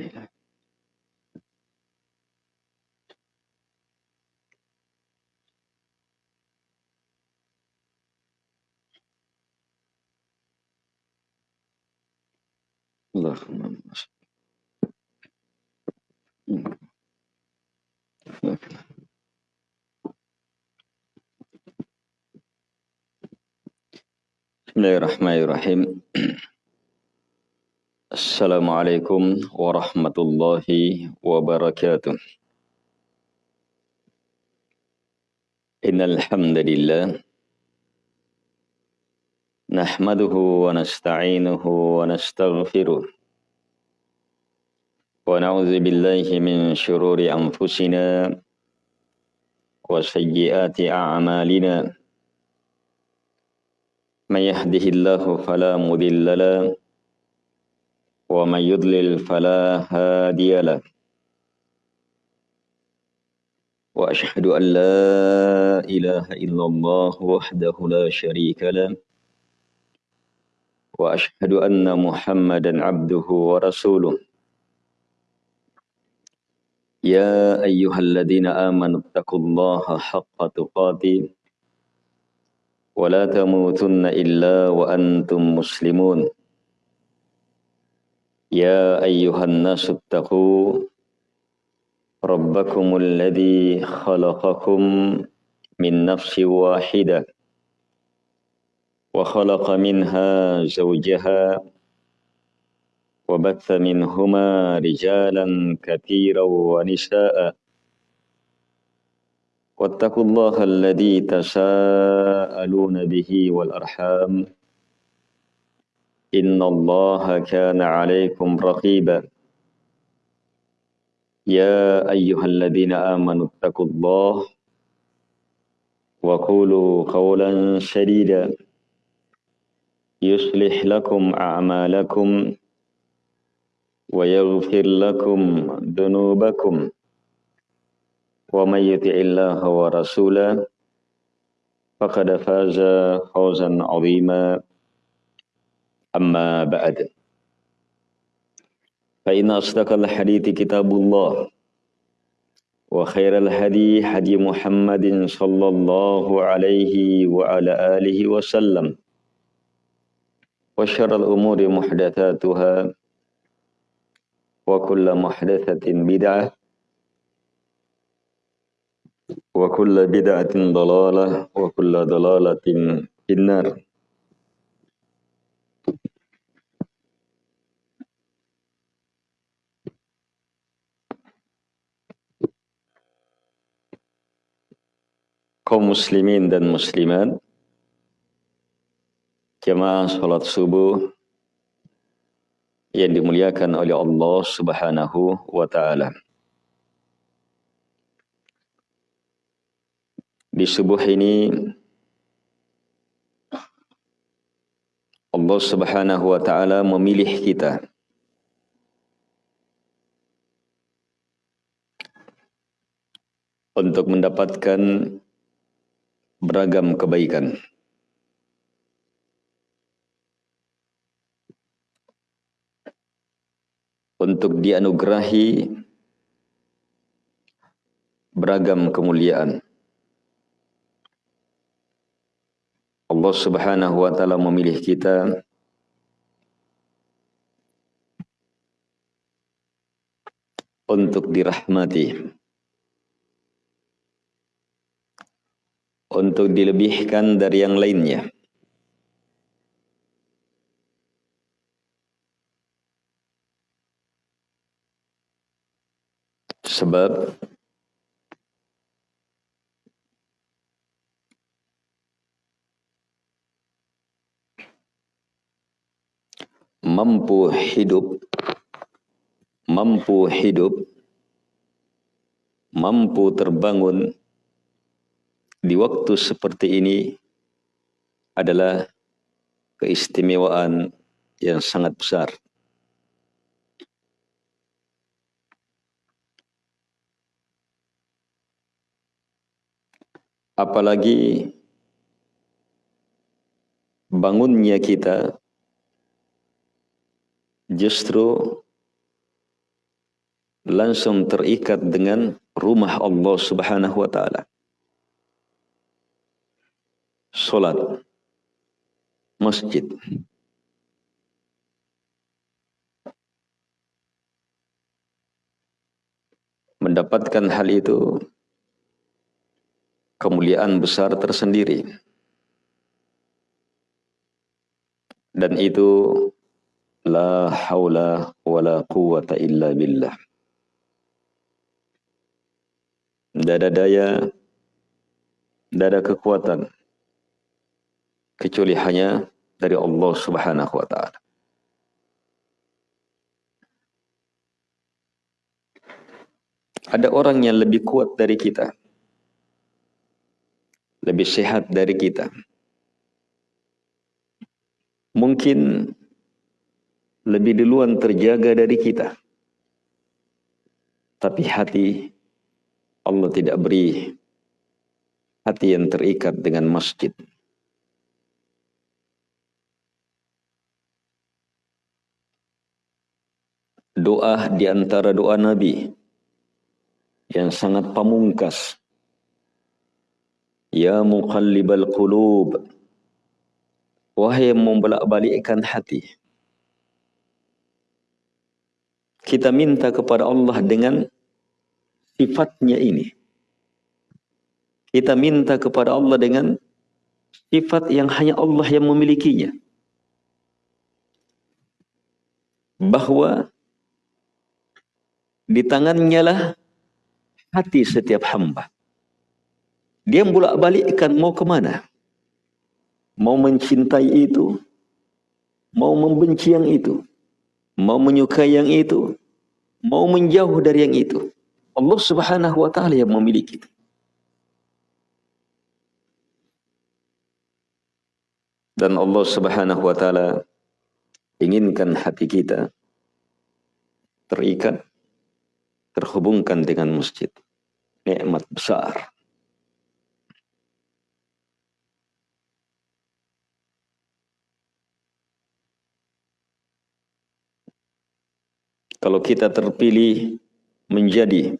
قليلا اللهم بسم الله الرحمن الرحيم. السلام عليكم ورحمة الله وبركاته. إن الحمد لله نحمده ونستعينه ونستغفره ونعوذ بالله من شرور أنفسنا وسيئات أعمالنا. من يهده الله فلا مضل له ومن يضلل فلا هادي له. وأشهد أن لا إله إلا الله وحده لا شريك له. وأشهد أن محمدا عبده ورسوله. يا أيها الذين آمنوا اتقوا الله حق تقاته. ولا تموتن إلا وأنتم مسلمون. يا أيها الناس اتقوا ربكم الذي خلقكم من نفس واحدة وخلق منها زوجها وبث منهما رجالا كثيرا ونساء. واتقوا الله الذي تساءلون به والأرحام. إن الله كان عليكم رقيبا. يا أيها الذين آمنوا اتقوا الله وقولوا قولا سديدا يصلح لكم أعمالكم ويغفر لكم ذنوبكم ومن يطع الله ورسوله فقد فاز فوزا عظيما. أما بعد. فإن أصدق الحديث كتاب الله وخير الهدي هدي محمد صلى الله عليه وعلى آله وسلم وشر الأمور محدثاتها وكل محدثة بدعة وكل بدعة ضلالة وكل ضلالة في النار. Kaum muslimin dan muslimat jemaah salat subuh yang dimuliakan oleh Allah Subhanahu wa taala. Di subuh ini Allah Subhanahu wa taala memilih kita untuk mendapatkan beragam kebaikan. Untuk dianugerahi beragam kemuliaan. Allah Subhanahu wa taala memilih kita untuk dirahmati. Untuk dilebihkan dari yang lainnya. Sebab mampu hidup mampu hidup mampu terbangun di waktu seperti ini adalah keistimewaan yang sangat besar. Apalagi bangunnya kita justru langsung terikat dengan rumah Allah Subhanahu wa taala. Salat masjid mendapatkan hal itu kemuliaan besar tersendiri. Dan itu la haula wala quwata illa billah. Tidak ada daya, tidak kekuatan kecuali hanya dari Allah Subhanahu wa taala. Ada orang yang lebih kuat dari kita. Lebih sehat dari kita. Mungkin lebih duluan terjaga dari kita. Tapi hati Allah tidak beri hati yang terikat dengan masjid. Doa di antara doa Nabi yang sangat pamungkas. Ya muqallibal qulub. Wahai yang membolak-balikkan hati. Kita minta kepada Allah dengan sifatnya ini. Kita minta kepada Allah dengan sifat yang hanya Allah yang memilikinya. Bahwa di tangannya lah hati setiap hamba. Dia bolak balikkan mau ke mana? Mau mencintai itu, mau membenci yang itu, mau menyukai yang itu, mau menjauh dari yang itu. Allah Subhanahu wa taala yang memiliki itu. Dan Allah Subhanahu wa taala inginkan hati kita terikat terhubungkan dengan masjid nikmat besar. Kalau kita terpilih menjadi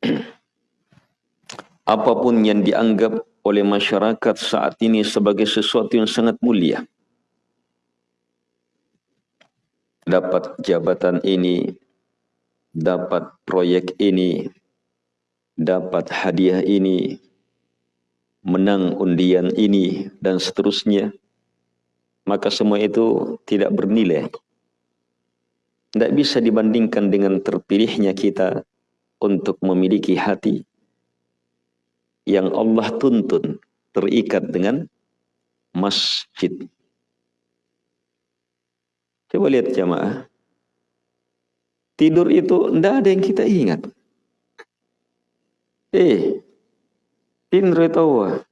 apa pun yang dianggap oleh masyarakat saat ini sebagai sesuatu yang sangat mulia. Dapat jabatan ini, dapat proyek ini, dapat hadiah ini, menang undian ini, dan seterusnya, maka semua itu tidak bernilai. Tidak bisa dibandingkan dengan terpilihnya kita untuk memiliki hati yang Allah tuntun terikat dengan masjid. Coba lihat jamaah. Tidur itu tidak ada yang kita ingat. Eh, tinre tawa.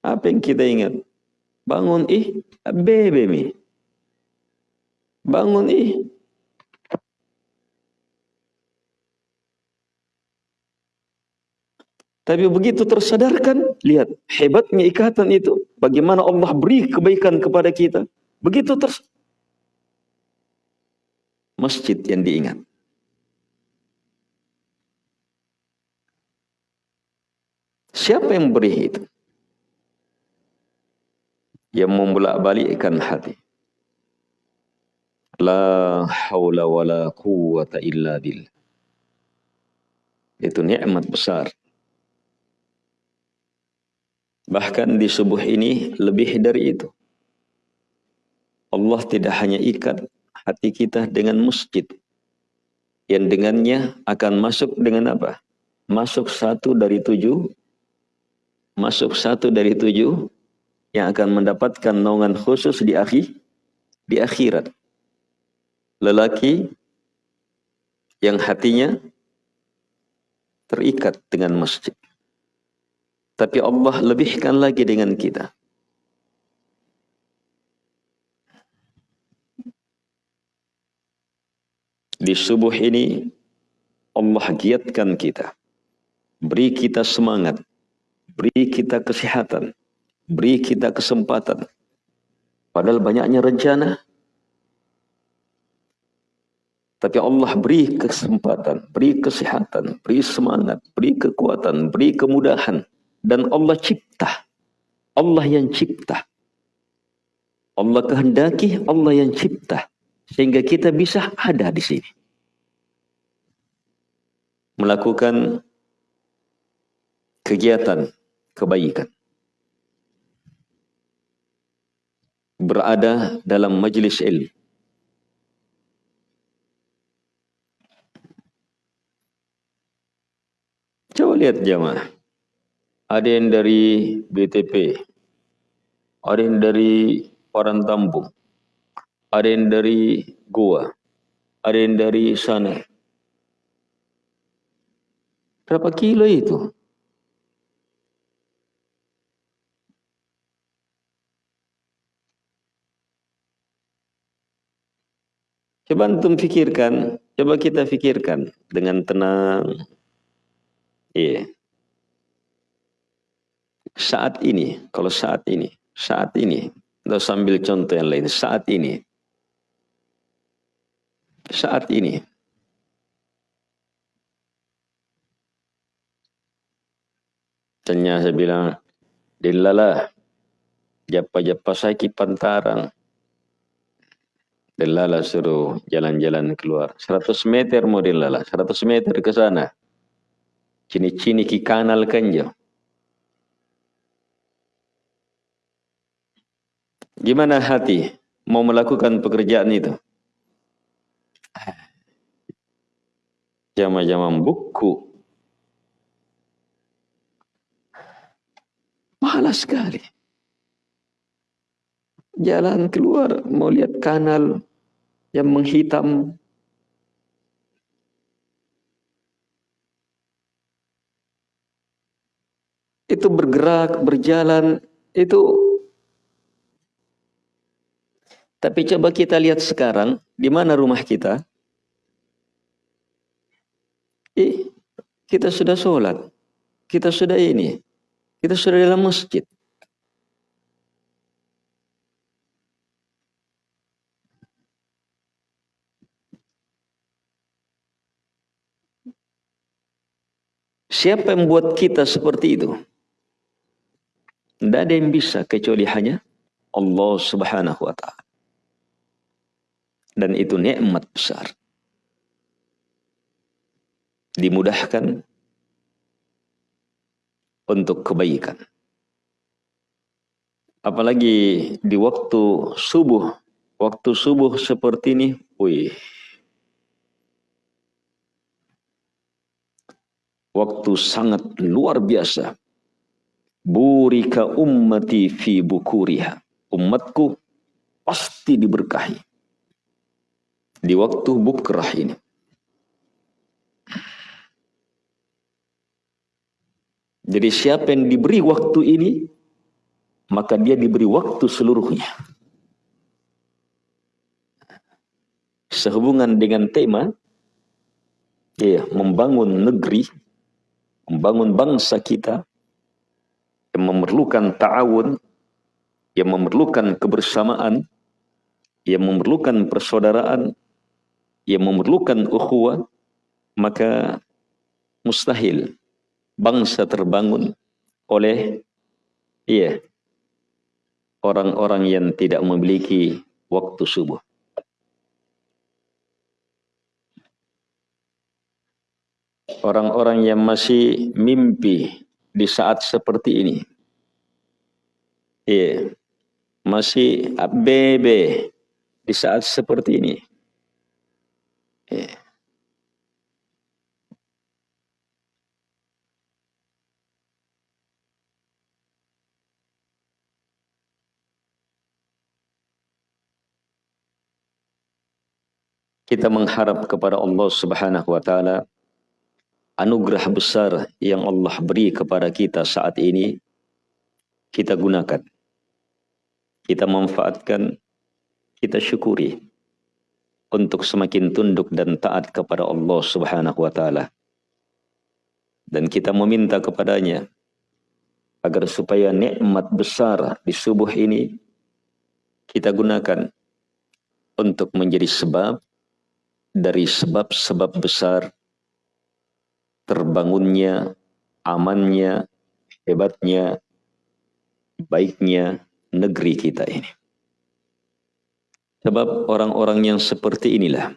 Apa yang kita ingat? Bangun ih, bebe mi. Bangun ih. Tapi begitu tersadarkan, lihat hebatnya ikatan itu. Bagaimana Allah beri kebaikan kepada kita. Begitu tersadarkan masjid yang diingat. Siapa yang beri itu? Yang membolak-balikkan hati. La wa la quwata illa billah. Itu nikmat besar. Bahkan di subuh ini lebih dari itu. Allah tidak hanya ikat hati kita dengan masjid yang dengannya akan masuk dengan apa? Masuk satu dari tujuh, masuk satu dari tujuh yang akan mendapatkan naungan khusus di akhir di akhirat. Lelaki yang hatinya terikat dengan masjid. Tapi Allah lebihkan lagi dengan kita. Di subuh ini Allah giatkan kita. Beri kita semangat. Beri kita kesehatan. Beri kita kesempatan. Padahal banyaknya rencana. Tapi Allah beri kesempatan, beri kesehatan, beri semangat, beri kekuatan, beri kemudahan. Dan Allah cipta. Allah yang cipta. Allah kehendaki, Allah yang cipta. Sehingga kita bisa ada di sini. Melakukan kegiatan kebaikan. Berada dalam majlis ilmu Coba lihat jamaah. Ada yang dari BTP, ada yang dari orang Tambung, ada yang dari Goa, ada yang dari sana. Berapa kilo itu? Coba antum fikirkan, coba kita fikirkan dengan tenang, Iya. Saat ini, kalau saat ini, saat ini, kita sambil contoh yang lain, saat ini, saat ini, Tanya saya bilang, Dilala, japa-japa saya kipantarang. Dilala suruh jalan-jalan keluar. 100 meter mau dilala, 100 meter ke sana. Cini-cini ki kanal kanjo. Gimana hati mau melakukan pekerjaan itu? Jama-jama buku. Malas sekali. Jalan keluar mau lihat kanal yang menghitam itu bergerak, berjalan, itu tapi coba kita lihat sekarang, di mana rumah kita? Eh, kita sudah sholat, kita sudah ini, kita sudah dalam masjid. Siapa yang membuat kita seperti itu? Tidak ada yang bisa kecuali hanya Allah subhanahu wa ta'ala. Dan itu nikmat besar. Dimudahkan untuk kebaikan. Apalagi di waktu subuh. Waktu subuh seperti ini, wih. Waktu sangat luar biasa Burika ummati fi bukuriha. Umatku pasti diberkahi. Di waktu bukrah ini. Jadi siapa yang diberi waktu ini, maka dia diberi waktu seluruhnya. Sehubungan dengan tema, ya, membangun negeri, membangun bangsa kita, yang memerlukan ta'awun, yang memerlukan kebersamaan, yang memerlukan persaudaraan, yang memerlukan ukhuwah, maka mustahil bangsa terbangun oleh iya orang-orang yang tidak memiliki waktu subuh. Orang-orang yang masih mimpi di saat seperti ini. Iya. Masih ABB di saat seperti ini. Kita mengharap kepada Allah Subhanahu wa taala anugerah besar yang Allah beri kepada kita saat ini kita gunakan. Kita manfaatkan, kita syukuri untuk semakin tunduk dan taat kepada Allah Subhanahu wa taala. Dan kita meminta kepadanya agar supaya nikmat besar di subuh ini kita gunakan untuk menjadi sebab dari sebab-sebab besar terbangunnya, amannya, hebatnya, baiknya negeri kita ini. Sebab orang-orang yang seperti inilah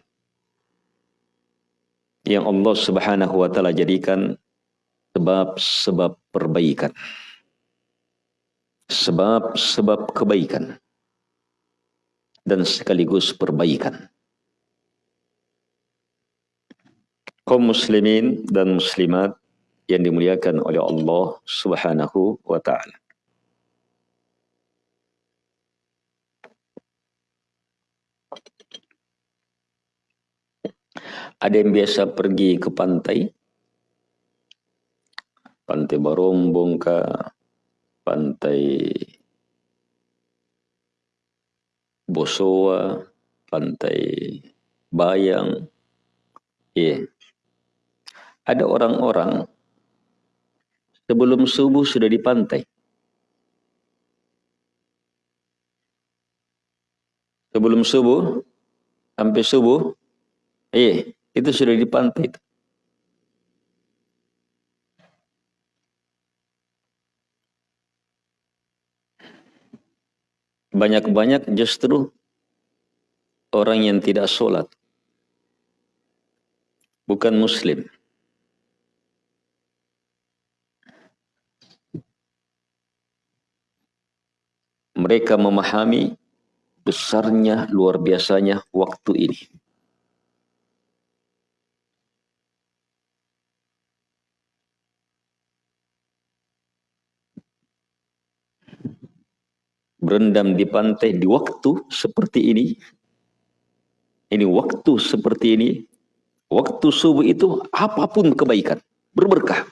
yang Allah Subhanahu wa taala jadikan sebab-sebab perbaikan. Sebab-sebab kebaikan dan sekaligus perbaikan. Kaum muslimin dan muslimat yang dimuliakan oleh Allah Subhanahu wa taala. Ada yang biasa pergi ke pantai, pantai Barombong ke pantai Bosowa, pantai Bayang. Ya. Yeah. Ada orang-orang sebelum subuh sudah di pantai. Sebelum subuh, sampai subuh, eh, itu sudah di pantai. Banyak-banyak justru orang yang tidak sholat. Bukan muslim. Mereka memahami besarnya, luar biasanya waktu ini. Berendam di pantai di waktu seperti ini. Ini waktu seperti ini. Waktu subuh itu apa pun kebaikan. Berberkah.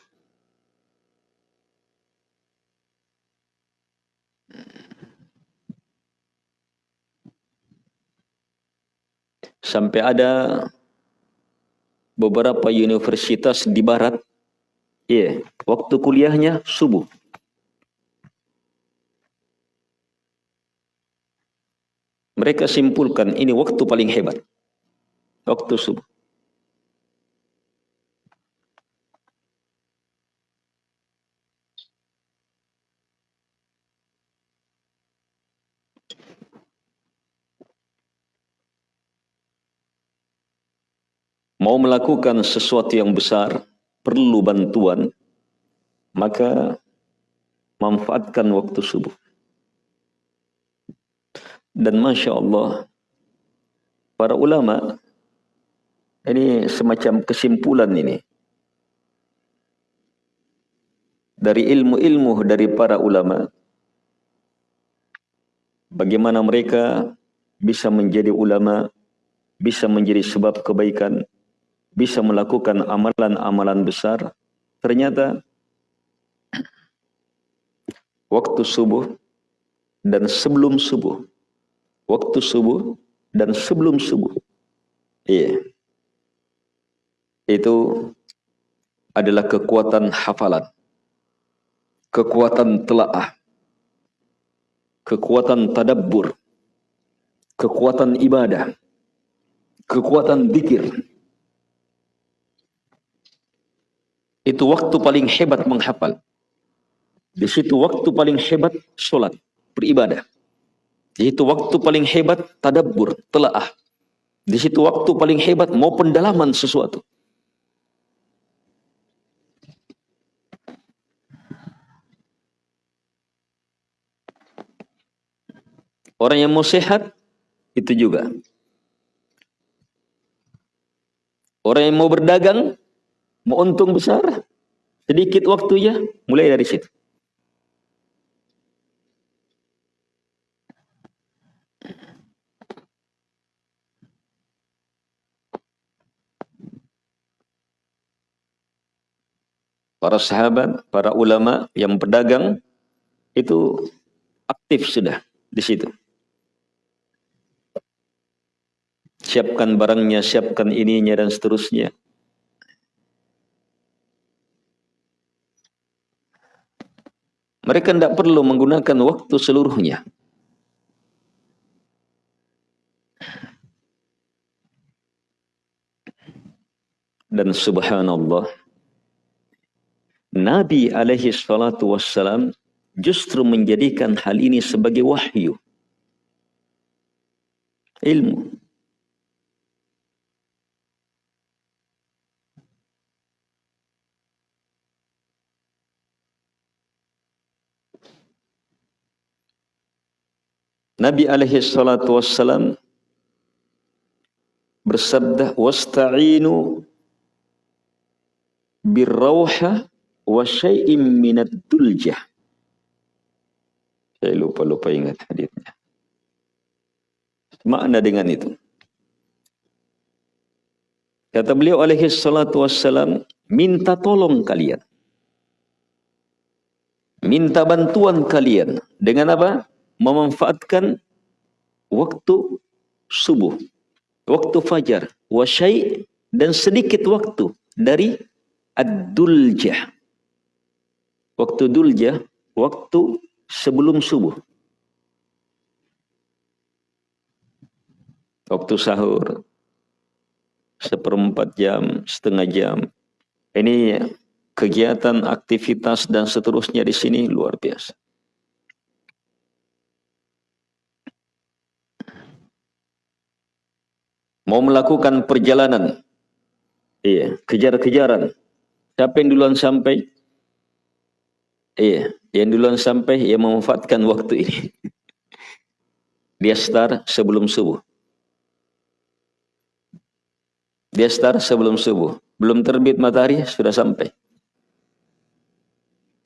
Sampai ada beberapa universitas di barat, iya, waktu kuliahnya subuh. Mereka simpulkan ini waktu paling hebat. Waktu subuh. Mau melakukan sesuatu yang besar, perlu bantuan, maka manfaatkan waktu subuh. Dan Masya Allah, para ulama, ini semacam kesimpulan ini. Dari ilmu-ilmu dari para ulama, bagaimana mereka bisa menjadi ulama, bisa menjadi sebab kebaikan, bisa melakukan amalan-amalan besar, ternyata waktu subuh dan sebelum subuh waktu subuh dan sebelum subuh. Iya. Itu adalah kekuatan hafalan. Kekuatan telaah. Kekuatan tadabbur. Kekuatan ibadah. Kekuatan zikir. Itu waktu paling hebat menghafal. Di situ waktu paling hebat solat, beribadah. Di situ waktu paling hebat tadabbur, telaah. Di situ waktu paling hebat mau pendalaman sesuatu. Orang yang mau sehat itu juga. Orang yang mau berdagang, mau untung besar, sedikit waktunya mulai dari situ. Para sahabat, para ulama yang pedagang itu aktif sudah di situ. Siapkan barangnya, siapkan ininya dan seterusnya. Mereka tidak perlu menggunakan waktu seluruhnya. dan subhanallah Nabi alaihi salatu wassalam justru menjadikan hal ini sebagai wahyu. Ilmu. Nabi alaihi salatu wassalam bersabda wasta'inu birrauha wa syai'im minad duljah. Saya lupa-lupa ingat hadisnya. Makna dengan itu. Kata beliau alaihi salatu wassalam, minta tolong kalian. Minta bantuan kalian. Dengan apa? Memanfaatkan waktu subuh. Waktu fajar. Wa syai' dan sedikit waktu dari ad-duljah. Waktu dulja, waktu sebelum subuh. Waktu sahur, seperempat jam, setengah jam. Ini kegiatan, aktivitas, dan seterusnya di sini luar biasa. Mau melakukan perjalanan, iya, kejar-kejaran. Siapa yang duluan sampai? Iya, yang duluan sampai yang memanfaatkan waktu ini. Dia start sebelum subuh. Dia start sebelum subuh. Belum terbit matahari sudah sampai.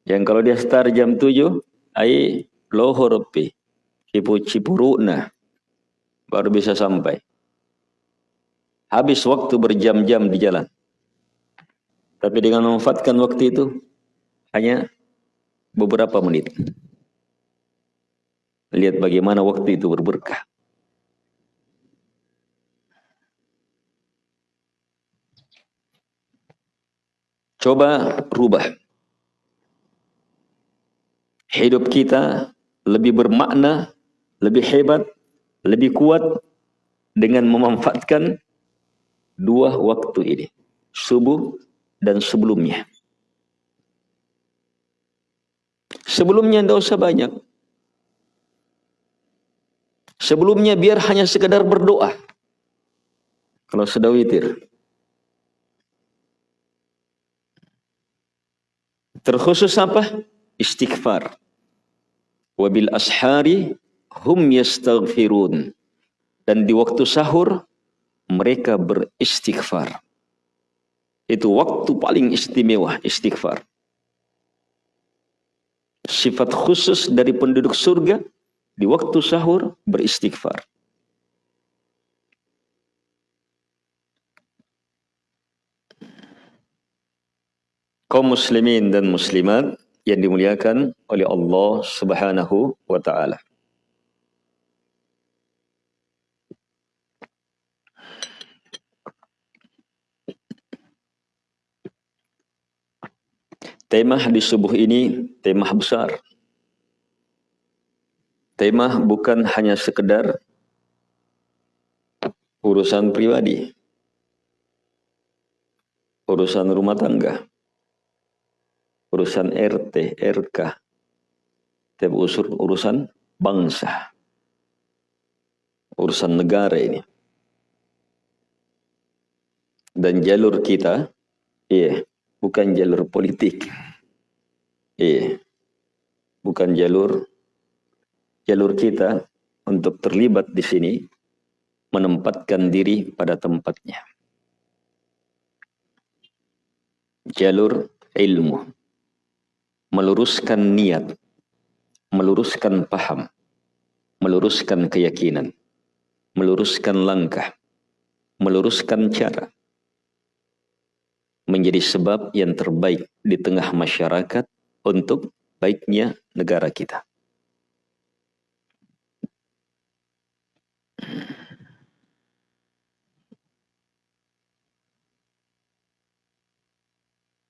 Yang kalau dia start jam 7, ai lohor pi. Cipu cipuruna baru bisa sampai. Habis waktu berjam-jam di jalan. Tapi dengan memanfaatkan waktu itu hanya beberapa menit. Lihat bagaimana waktu itu berberkah. Coba rubah. Hidup kita lebih bermakna, lebih hebat, lebih kuat dengan memanfaatkan dua waktu ini. Subuh dan sebelumnya. Sebelumnya tidak usah banyak. Sebelumnya biar hanya sekedar berdoa. Kalau sudah witir. Terkhusus apa? Istighfar. Wabil ashari hum yastaghfirun. Dan di waktu sahur mereka beristighfar. Itu waktu paling istimewa istighfar sifat khusus dari penduduk surga di waktu sahur beristighfar. Kaum muslimin dan muslimat yang dimuliakan oleh Allah Subhanahu wa taala. Tema di subuh ini tema besar. Tema bukan hanya sekedar urusan pribadi, urusan rumah tangga, urusan RT, RK, tapi usur urusan bangsa, urusan negara ini. Dan jalur kita, iya, bukan jalur politik. Iya. Bukan jalur jalur kita untuk terlibat di sini menempatkan diri pada tempatnya. Jalur ilmu meluruskan niat, meluruskan paham, meluruskan keyakinan, meluruskan langkah, meluruskan cara menjadi sebab yang terbaik di tengah masyarakat untuk baiknya negara kita.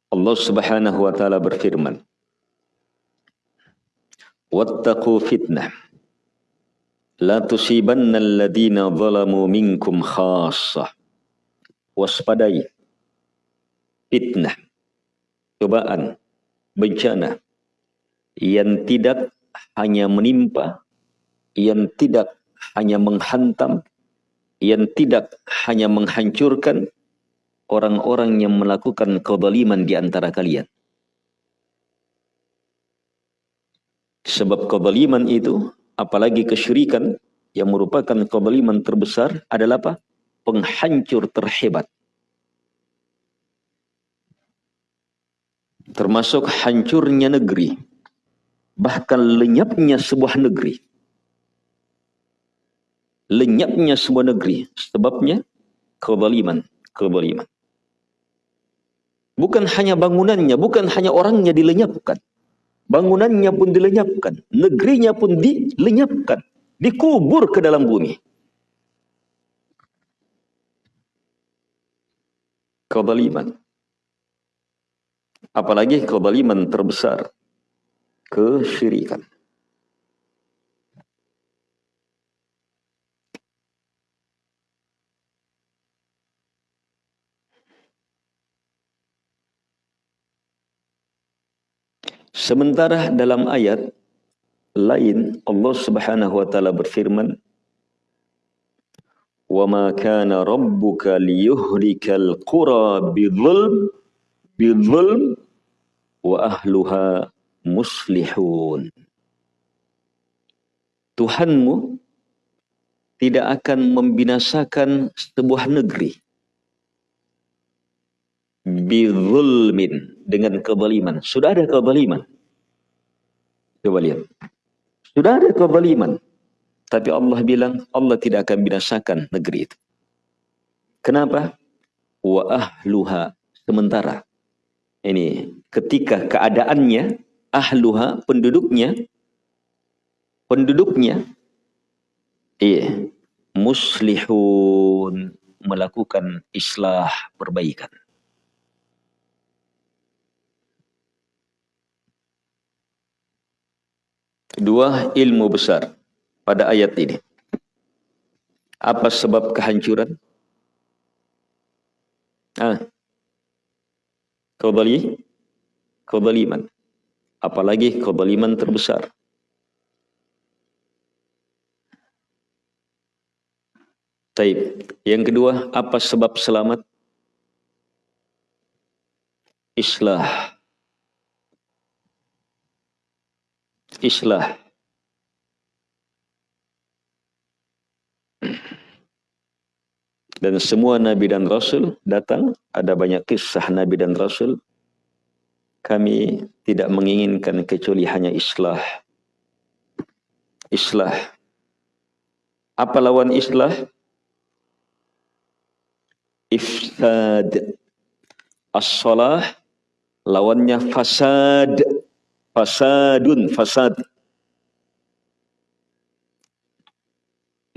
Allah Subhanahu wa taala berfirman, "Wattaqu fitnah la tusibanna alladhina zalamu minkum khassah." Waspadai fitnah, cobaan, bencana yang tidak hanya menimpa, yang tidak hanya menghantam, yang tidak hanya menghancurkan orang-orang yang melakukan kezaliman di antara kalian. Sebab kezaliman itu, apalagi kesyirikan yang merupakan kezaliman terbesar adalah apa? Penghancur terhebat. Termasuk hancurnya negeri bahkan lenyapnya sebuah negeri. Lenyapnya sebuah negeri sebabnya kezaliman, kezaliman. Bukan hanya bangunannya, bukan hanya orangnya dilenyapkan. Bangunannya pun dilenyapkan, negerinya pun dilenyapkan, dikubur ke dalam bumi. Kezaliman. Apalagi kezaliman terbesar kesyirikan. Sementara dalam ayat lain Allah Subhanahu wa taala berfirman Wa ma kana rabbuka liyuhlikal qura bidzulm wa ahluha muslihun. Tuhanmu tidak akan membinasakan sebuah negeri bizulmin dengan kezaliman. Sudah ada kezaliman. Coba lihat. Sudah ada kezaliman. Tapi Allah bilang Allah tidak akan binasakan negeri itu. Kenapa? Wa ahluha sementara. Ini ketika keadaannya ahluha penduduknya penduduknya iya muslihun melakukan islah perbaikan. Dua ilmu besar pada ayat ini. Apa sebab kehancuran? Ah kebali kebaliman apalagi kezaliman terbesar. Taib. Yang kedua, apa sebab selamat? Islah. Islah. Dan semua Nabi dan Rasul datang, ada banyak kisah Nabi dan Rasul kami tidak menginginkan kecuali hanya islah. Islah. Apa lawan islah? Ifsad. As-salah lawannya fasad. Fasadun, fasad.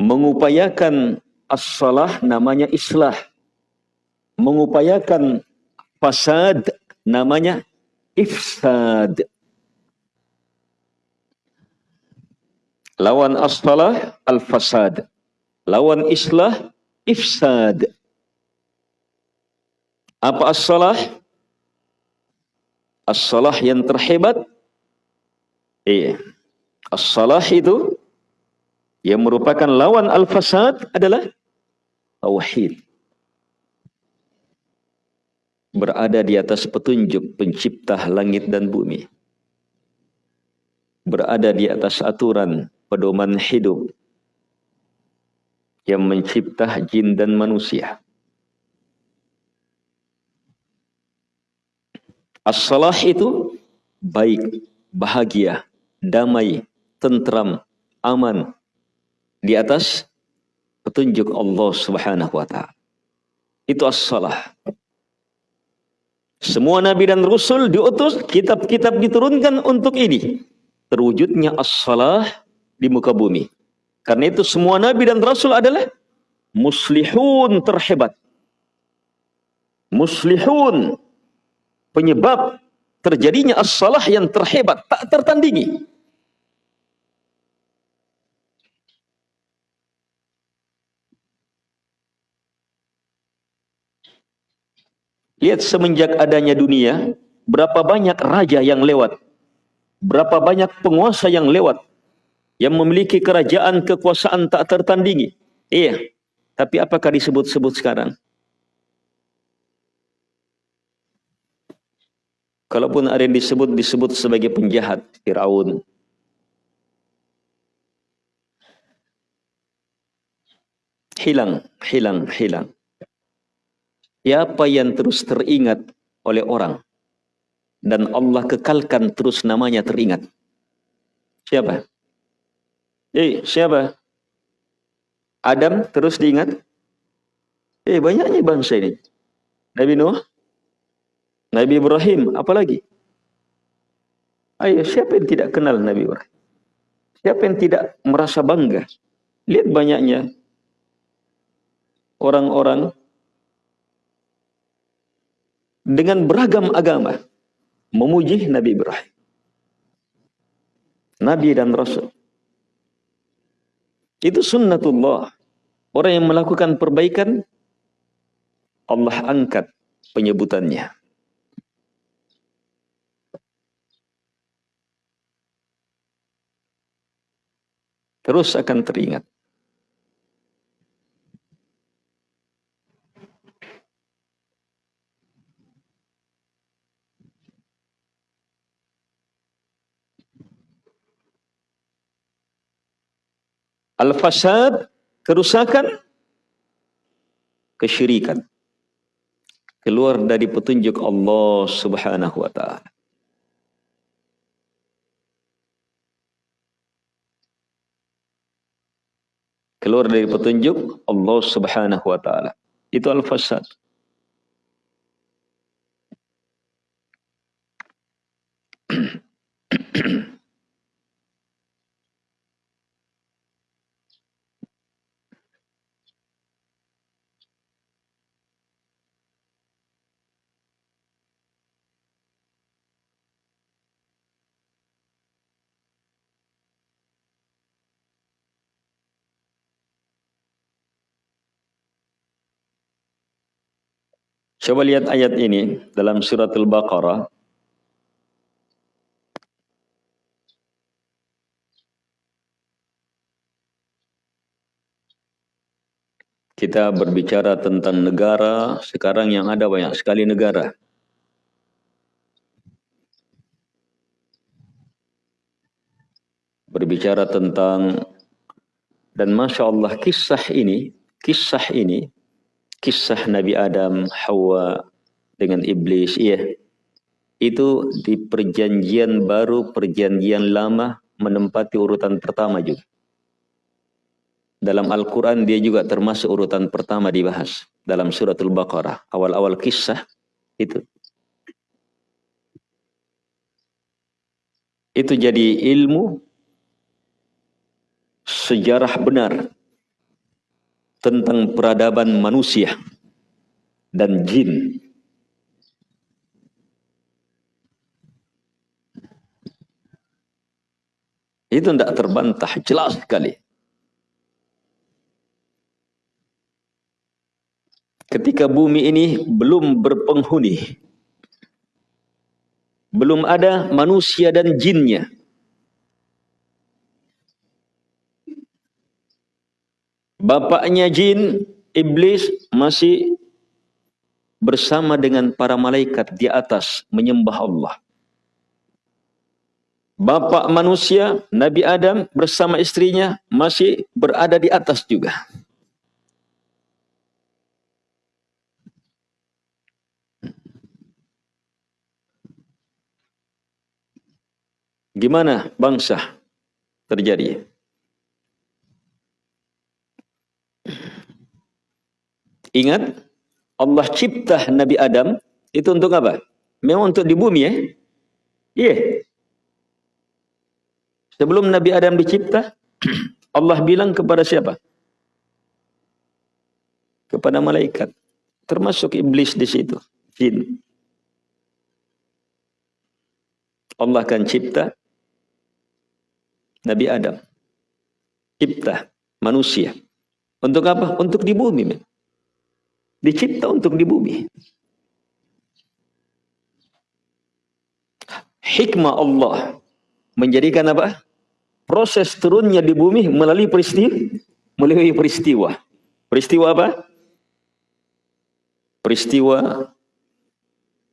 Mengupayakan as-salah namanya islah. Mengupayakan fasad namanya ifsad. Lawan as-salah al-fasad. Lawan islah ifsad. Apa as-salah? As-salah yang terhebat iya. As-salah itu yang merupakan lawan al-fasad adalah tauhid berada di atas petunjuk pencipta langit dan bumi. Berada di atas aturan pedoman hidup yang mencipta jin dan manusia. As-salah itu baik, bahagia, damai, tentram, aman di atas petunjuk Allah Subhanahu wa taala. Itu as-salah. Semua nabi dan rasul diutus, kitab-kitab diturunkan untuk ini. Terwujudnya as-salah di muka bumi. Karena itu semua nabi dan rasul adalah muslihun terhebat. Muslihun penyebab terjadinya as-salah yang terhebat, tak tertandingi. Lihat semenjak adanya dunia, berapa banyak raja yang lewat. Berapa banyak penguasa yang lewat. Yang memiliki kerajaan kekuasaan tak tertandingi. Iya. Tapi apakah disebut-sebut sekarang? Kalaupun ada yang disebut, disebut sebagai penjahat. Fir'aun. Hilang, hilang, hilang. Siapa yang terus teringat oleh orang dan Allah kekalkan terus namanya teringat. Siapa? Eh, siapa? Adam terus diingat? Eh, banyaknya bangsa ini. Nabi Nuh, Nabi Ibrahim, apalagi? Ayo, siapa yang tidak kenal Nabi Ibrahim? Siapa yang tidak merasa bangga? Lihat banyaknya orang-orang dengan beragam agama memuji Nabi Ibrahim. Nabi dan Rasul. Itu sunnatullah. Orang yang melakukan perbaikan, Allah angkat penyebutannya. Terus akan teringat. Al-fasad, kerusakan, kesyirikan. Keluar dari petunjuk Allah subhanahu wa ta'ala. Keluar dari petunjuk Allah subhanahu wa ta'ala. Itu al-fasad. Coba lihat ayat ini dalam surat Al-Baqarah. Kita berbicara tentang negara, sekarang yang ada banyak sekali negara. Berbicara tentang dan Masya Allah kisah ini, kisah ini kisah Nabi Adam, Hawa dengan iblis, iya. Itu di perjanjian baru, perjanjian lama menempati urutan pertama juga. Dalam Al-Quran dia juga termasuk urutan pertama dibahas. Dalam suratul Baqarah. Awal-awal kisah itu. Itu jadi ilmu sejarah benar tentang peradaban manusia dan jin. Itu tidak terbantah, jelas sekali. Ketika bumi ini belum berpenghuni, belum ada manusia dan jinnya, Bapaknya jin, iblis masih bersama dengan para malaikat di atas menyembah Allah. Bapak manusia, Nabi Adam bersama istrinya masih berada di atas juga. Gimana bangsa terjadi? Ingat, Allah cipta Nabi Adam itu untuk apa? Memang untuk di bumi ya. Iya. Sebelum Nabi Adam dicipta, Allah bilang kepada siapa? Kepada malaikat. Termasuk iblis di situ. Jin. Allah akan cipta Nabi Adam. Cipta manusia. Untuk apa? Untuk di bumi. Men. Dicipta untuk di bumi. Hikmah Allah menjadikan apa? Proses turunnya di bumi melalui peristiwa, melalui peristiwa. Peristiwa apa? Peristiwa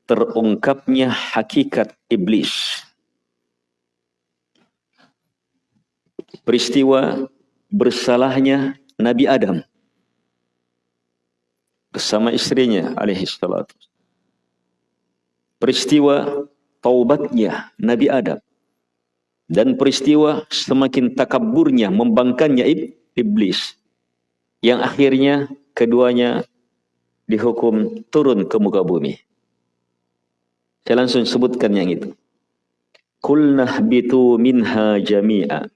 terungkapnya hakikat iblis. Peristiwa bersalahnya Nabi Adam bersama istrinya alaihi salatu. Peristiwa taubatnya Nabi Adam dan peristiwa semakin takaburnya membangkannya iblis yang akhirnya keduanya dihukum turun ke muka bumi. Saya langsung sebutkan yang itu. Kulnah bitu minha jami'a.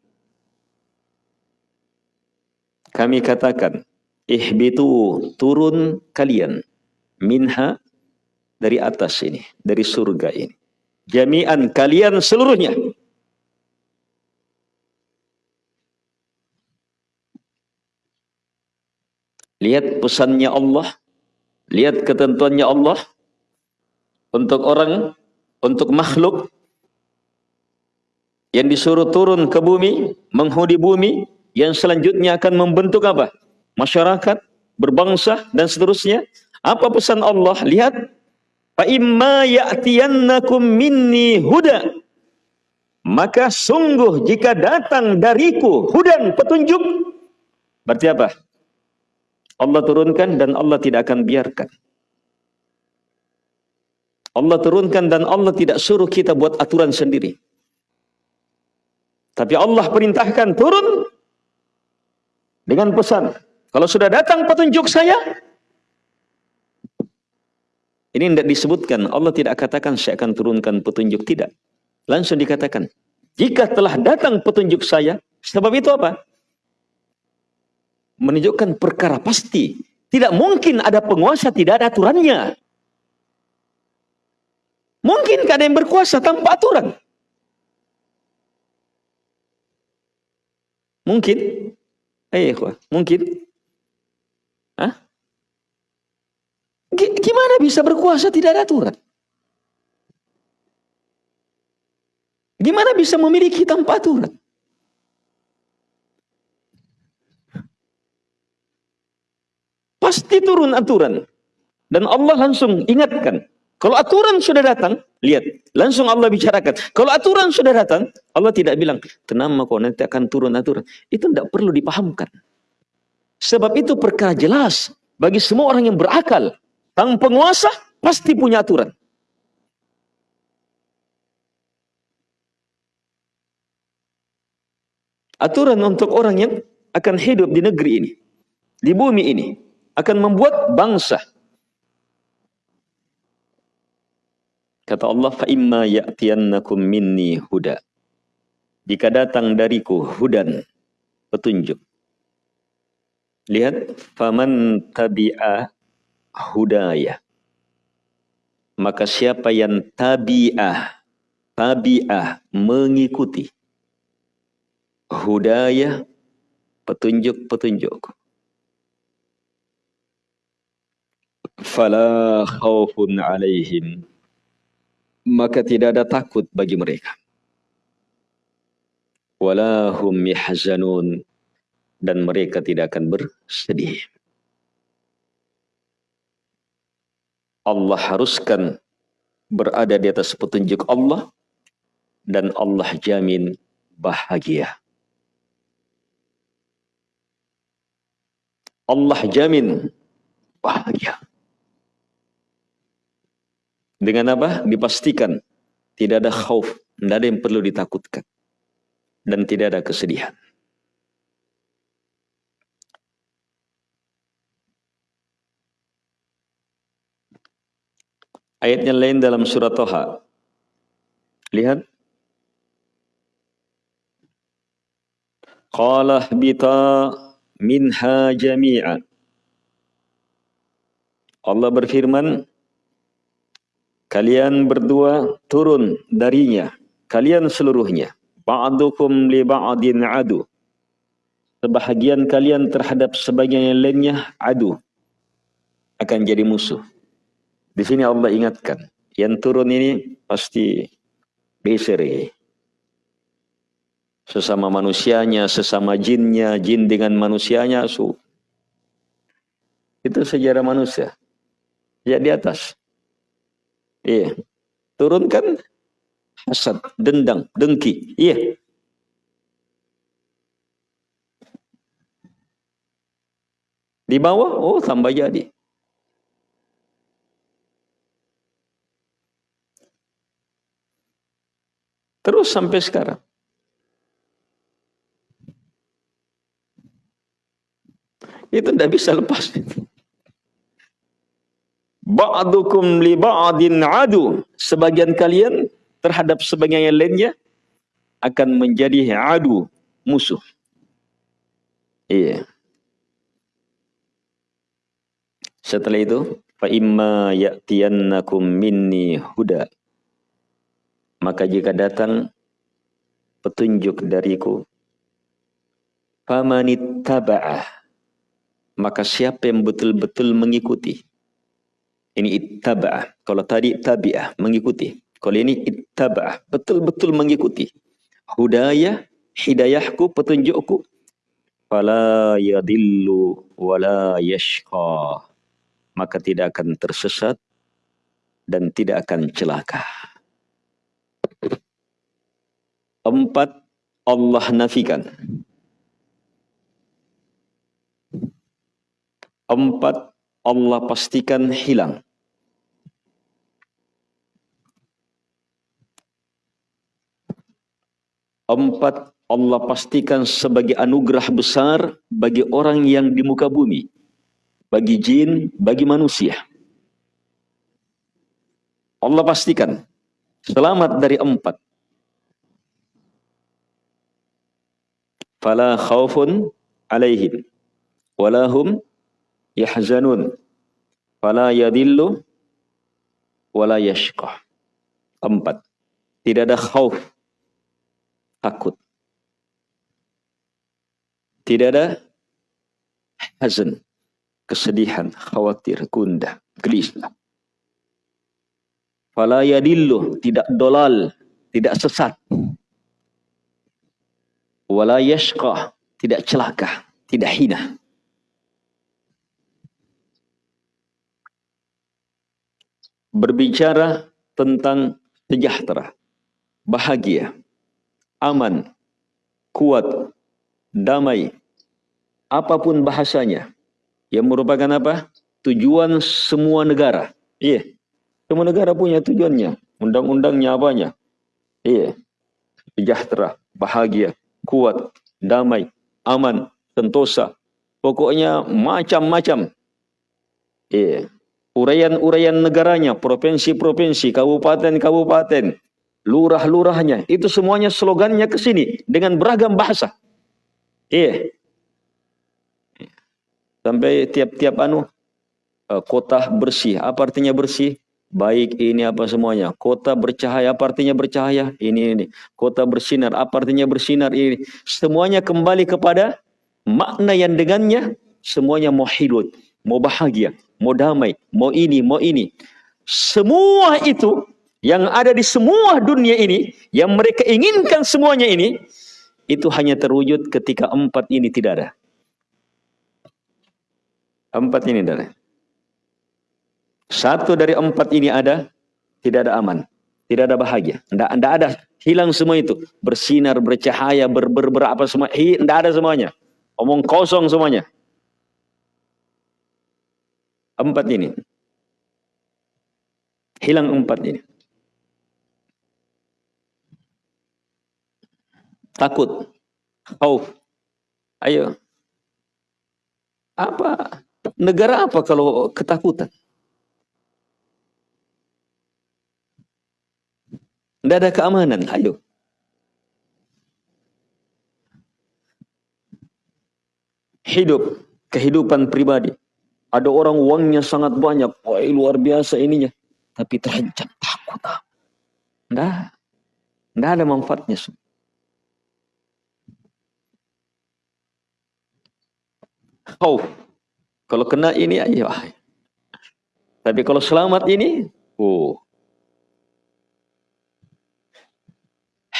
Kami katakan, ihbitu turun kalian minha dari atas ini, dari surga ini. Jami'an kalian seluruhnya. Lihat pesannya Allah, lihat ketentuannya Allah, untuk orang, untuk makhluk yang disuruh turun ke bumi, menghuni bumi, yang selanjutnya akan membentuk apa? Masyarakat, berbangsa dan seterusnya. Apa pesan Allah? Lihat. Fa imma ya'tiyannakum minni huda. Maka sungguh jika datang dariku hudan petunjuk. Berarti apa? Allah turunkan dan Allah tidak akan biarkan. Allah turunkan dan Allah tidak suruh kita buat aturan sendiri. Tapi Allah perintahkan turun dengan pesan. Kalau sudah datang petunjuk saya, ini tidak disebutkan. Allah tidak katakan saya akan turunkan petunjuk. Tidak. Langsung dikatakan. Jika telah datang petunjuk saya, sebab itu apa? Menunjukkan perkara pasti. Tidak mungkin ada penguasa tidak ada aturannya. Mungkin ada yang berkuasa tanpa aturan? Mungkin. Eh, mungkin. Hah? Gimana bisa berkuasa tidak ada aturan? Gimana bisa memiliki tanpa aturan? Pasti turun aturan. Dan Allah langsung ingatkan. Kalau aturan sudah datang, lihat, langsung Allah bicarakan. Kalau aturan sudah datang, Allah tidak bilang, tenang kok nanti akan turun aturan. Itu tidak perlu dipahamkan. Sebab itu perkara jelas bagi semua orang yang berakal. Tang penguasa pasti punya aturan. Aturan untuk orang yang akan hidup di negeri ini, di bumi ini, akan membuat bangsa, Kata Allah, فَإِمَّا يَأْتِيَنَّكُمْ minni huda. Jika datang dariku hudan, petunjuk. Lihat, faman tabi'a hudaya. Maka siapa yang tabi'ah, tabi'ah, mengikuti. Hudaya, petunjuk-petunjuk. Fala khawfun alaihim maka tidak ada takut bagi mereka. Walahum yahzanun dan mereka tidak akan bersedih. Allah haruskan berada di atas petunjuk Allah dan Allah jamin bahagia. Allah jamin bahagia. Dengan apa? Dipastikan tidak ada khauf, tidak ada yang perlu ditakutkan. Dan tidak ada kesedihan. Ayatnya lain dalam surat Toha. Lihat. Qala bita minha jami'a. Allah berfirman, Kalian berdua turun darinya, kalian seluruhnya. Ba'dukum li ba'din adu. Sebahagian kalian terhadap sebagian yang lainnya adu. Akan jadi musuh. Di sini Allah ingatkan, yang turun ini pasti Besere. Sesama manusianya, sesama jinnya, jin dengan manusianya, su. Itu sejarah manusia. Ya di atas. Iya. Turunkan hasad, dendam, dengki. Iya. Di bawah, oh tambah jadi. Terus sampai sekarang. Itu tidak bisa lepas. Ba'dukum li ba'din adu. Sebagian kalian terhadap sebagian yang lainnya akan menjadi adu, musuh. Iya. Setelah itu, fa imma ya'tiyannakum minni huda maka jika datang petunjuk dariku, famanitaba'ah, maka siapa yang betul-betul mengikuti. Ini ittaba'ah. Kalau tadi tabi'ah, mengikuti. Kalau ini ittaba'ah, betul-betul mengikuti. Hudayah, hidayahku, petunjukku. Fala yadillu wala yashqa. Maka tidak akan tersesat dan tidak akan celaka. Empat Allah nafikan. Empat Allah pastikan hilang. Empat Allah pastikan sebagai anugerah besar bagi orang yang di muka bumi. Bagi jin, bagi manusia. Allah pastikan selamat dari empat. fala khaufun alaihim walahum yahzanun fala yadillu wala yashqa empat tidak ada khauf takut. Tidak ada hazan kesedihan khawatir gundah gelisah. Fala yadillu tidak dolal tidak sesat. Wala yashqa tidak celaka tidak hina berbicara tentang sejahtera bahagia aman kuat damai apa pun bahasanya yang merupakan apa tujuan semua negara iya semua negara punya tujuannya undang-undangnya apanya iya sejahtera bahagia kuat, damai, aman, sentosa. Pokoknya macam-macam. Yeah. Urayan-urayan negaranya, provinsi-provinsi, kabupaten-kabupaten, lurah-lurahnya, itu semuanya slogannya ke sini dengan beragam bahasa. Iya. Sampai tiap-tiap anu eh, kota bersih. Apa artinya bersih? baik ini apa semuanya. Kota bercahaya apa artinya bercahaya? Ini ini. Kota bersinar apa artinya bersinar? Ini. Semuanya kembali kepada makna yang dengannya semuanya mau hidup, mau bahagia, mau damai, mau ini, mau ini. Semua itu yang ada di semua dunia ini, yang mereka inginkan semuanya ini, itu hanya terwujud ketika empat ini tidak ada. Empat ini tidak ada. Satu dari empat ini ada, tidak ada aman. Tidak ada bahagia. Tidak, ada. Hilang semua itu. Bersinar, bercahaya, ber, ber, ber apa semua. Tidak ada semuanya. Omong kosong semuanya. Empat ini. Hilang empat ini. Takut. Khauf. Ayo. Apa? Negara apa kalau ketakutan? Tidak ada keamanan. Ayo. Hidup. Kehidupan pribadi. Ada orang uangnya sangat banyak. Wah luar biasa ininya. Tapi terancam takut. Tidak. Tidak ada manfaatnya. Oh, kalau kena ini aja. Tapi kalau selamat ini, oh,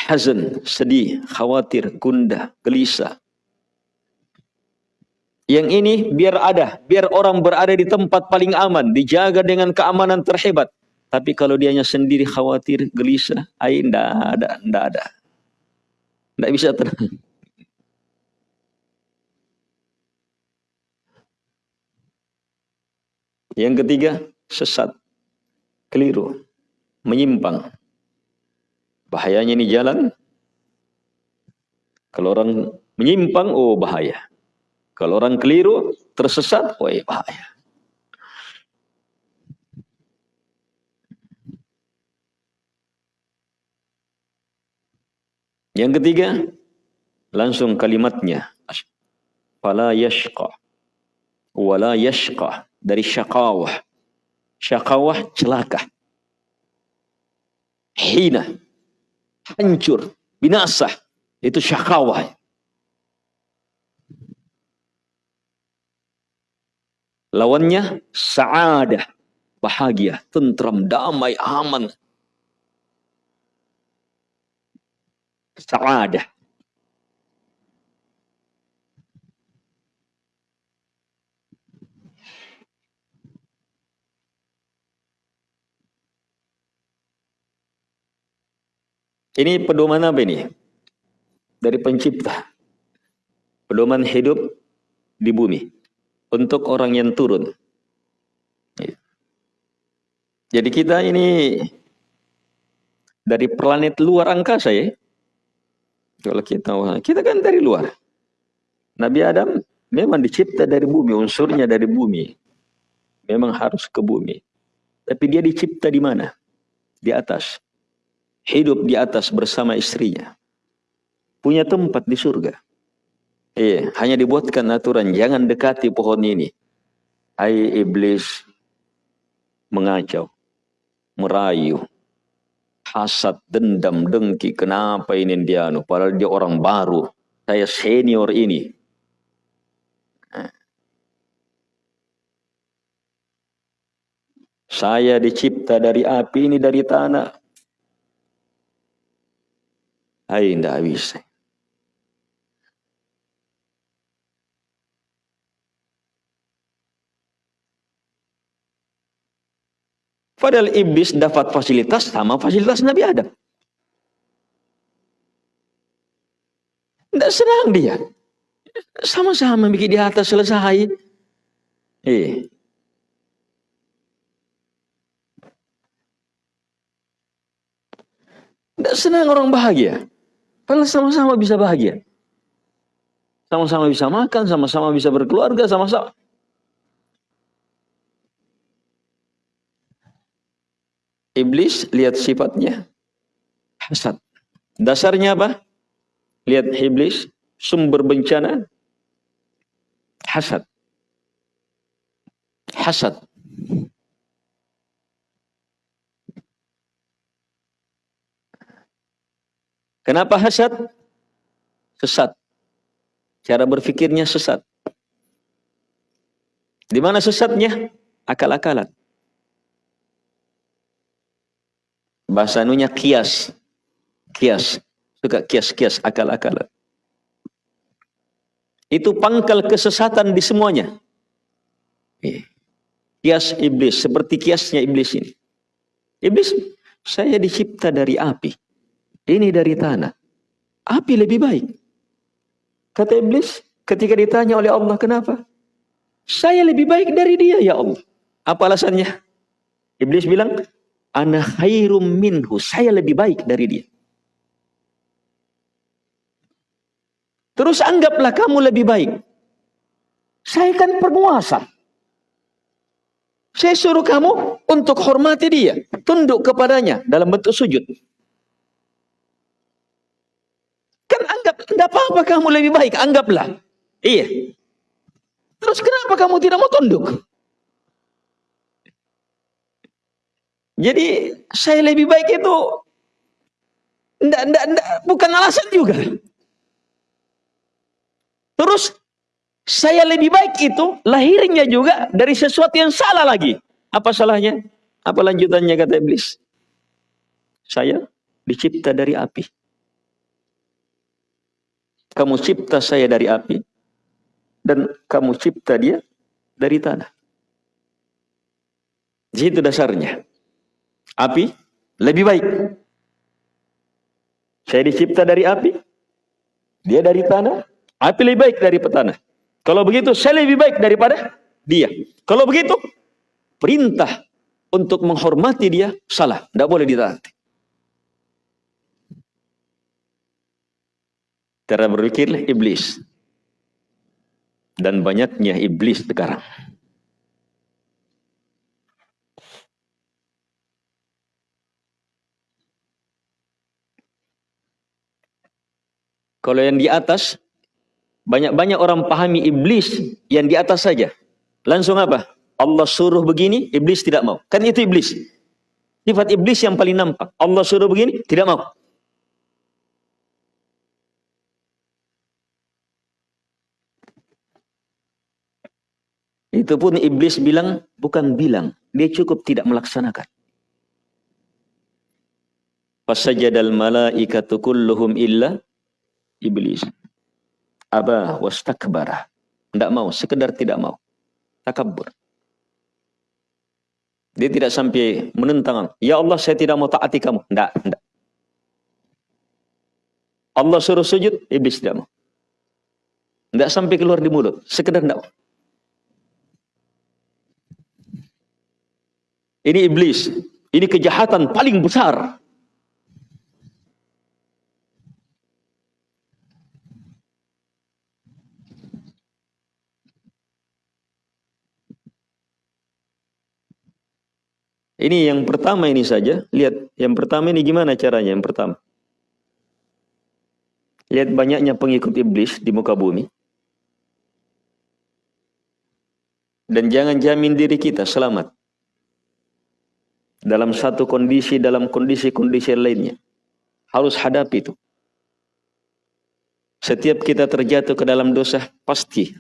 hazan, sedih, khawatir, gundah, gelisah. Yang ini biar ada, biar orang berada di tempat paling aman, dijaga dengan keamanan terhebat. Tapi kalau dianya sendiri khawatir, gelisah, ay, ndak ada, ndak ada. Ndak bisa tenang. Yang ketiga, sesat, keliru, menyimpang. Bahayanya ini jalan. Kalau orang menyimpang, oh bahaya. Kalau orang keliru, tersesat, oh bahaya. Yang ketiga, langsung kalimatnya. Fala yashqa. Wala yashqa. Dari syakawah. Syakawah celaka. Hina. Hancur. Binasa. Itu syakawah. Lawannya sa'adah. Bahagia, tentram, damai, aman. Sa'adah. Ini pedoman apa ini? Dari pencipta. Pedoman hidup di bumi. Untuk orang yang turun. Jadi kita ini dari planet luar angkasa ya. Kalau kita kita kan dari luar. Nabi Adam memang dicipta dari bumi, unsurnya dari bumi. Memang harus ke bumi. Tapi dia dicipta di mana? Di atas. Hidup di atas bersama istrinya. Punya tempat di surga. Iya, hanya dibuatkan aturan jangan dekati pohon ini. Hai iblis mengacau, merayu, hasad, dendam, dengki. Kenapa ini dia? Anu? Padahal dia orang baru. Saya senior ini. Saya dicipta dari api ini dari tanah. Hai, tidak bisa. Padahal iblis dapat fasilitas sama fasilitas Nabi Adam. Tidak senang dia. Sama-sama bikin di atas selesai. Eh. Tidak senang orang bahagia. Padahal sama-sama bisa bahagia. Sama-sama bisa makan, sama-sama bisa berkeluarga, sama-sama. Iblis lihat sifatnya hasad. Dasarnya apa? Lihat iblis sumber bencana hasad. Hasad. Kenapa hasad? Sesat. Cara berfikirnya sesat. Di mana sesatnya? Akal-akalan. Bahasa anunya kias. Kias. Suka kias-kias akal-akalan. Itu pangkal kesesatan di semuanya. Kias iblis. Seperti kiasnya iblis ini. Iblis, saya dicipta dari api. Ini dari tanah. Api lebih baik. Kata iblis, ketika ditanya oleh Allah, kenapa? Saya lebih baik dari dia, ya Allah. Apa alasannya? Iblis bilang, ana khairum minhu. Saya lebih baik dari dia. Terus anggaplah kamu lebih baik. Saya kan penguasa. Saya suruh kamu untuk hormati dia. Tunduk kepadanya dalam bentuk sujud. Kan anggap, tidak apa-apa kamu lebih baik. Anggaplah. Iya. Terus kenapa kamu tidak mau tunduk? Jadi saya lebih baik itu enggak, enggak, enggak, bukan alasan juga. Terus saya lebih baik itu lahirnya juga dari sesuatu yang salah lagi. Apa salahnya? Apa lanjutannya kata iblis? Saya dicipta dari api. kamu cipta saya dari api dan kamu cipta dia dari tanah. Di situ dasarnya. Api lebih baik. Saya dicipta dari api, dia dari tanah, api lebih baik dari petanah. Kalau begitu saya lebih baik daripada dia. Kalau begitu perintah untuk menghormati dia salah, tidak boleh ditaati. Cara berpikir iblis. Dan banyaknya iblis sekarang. Kalau yang di atas, banyak-banyak orang pahami iblis yang di atas saja. Langsung apa? Allah suruh begini, iblis tidak mau. Kan itu iblis. Sifat iblis yang paling nampak. Allah suruh begini, tidak mau. Itu pun iblis bilang, bukan bilang. Dia cukup tidak melaksanakan. Fasajadal malaikatu kulluhum illa iblis. Aba wastakbara. Tidak mau, sekedar tidak mau. Takabur. Dia tidak sampai menentang. Ya Allah, saya tidak mau taati kamu. Tidak, tidak. Allah suruh sujud, iblis tidak mau. Tidak sampai keluar di mulut. Sekedar tidak mau. Ini iblis. Ini kejahatan paling besar. Ini yang pertama ini saja. Lihat, yang pertama ini gimana caranya? Yang pertama. Lihat banyaknya pengikut iblis di muka bumi. Dan jangan jamin diri kita selamat. Dalam satu kondisi, dalam kondisi-kondisi lainnya. Harus hadapi itu. Setiap kita terjatuh ke dalam dosa, pasti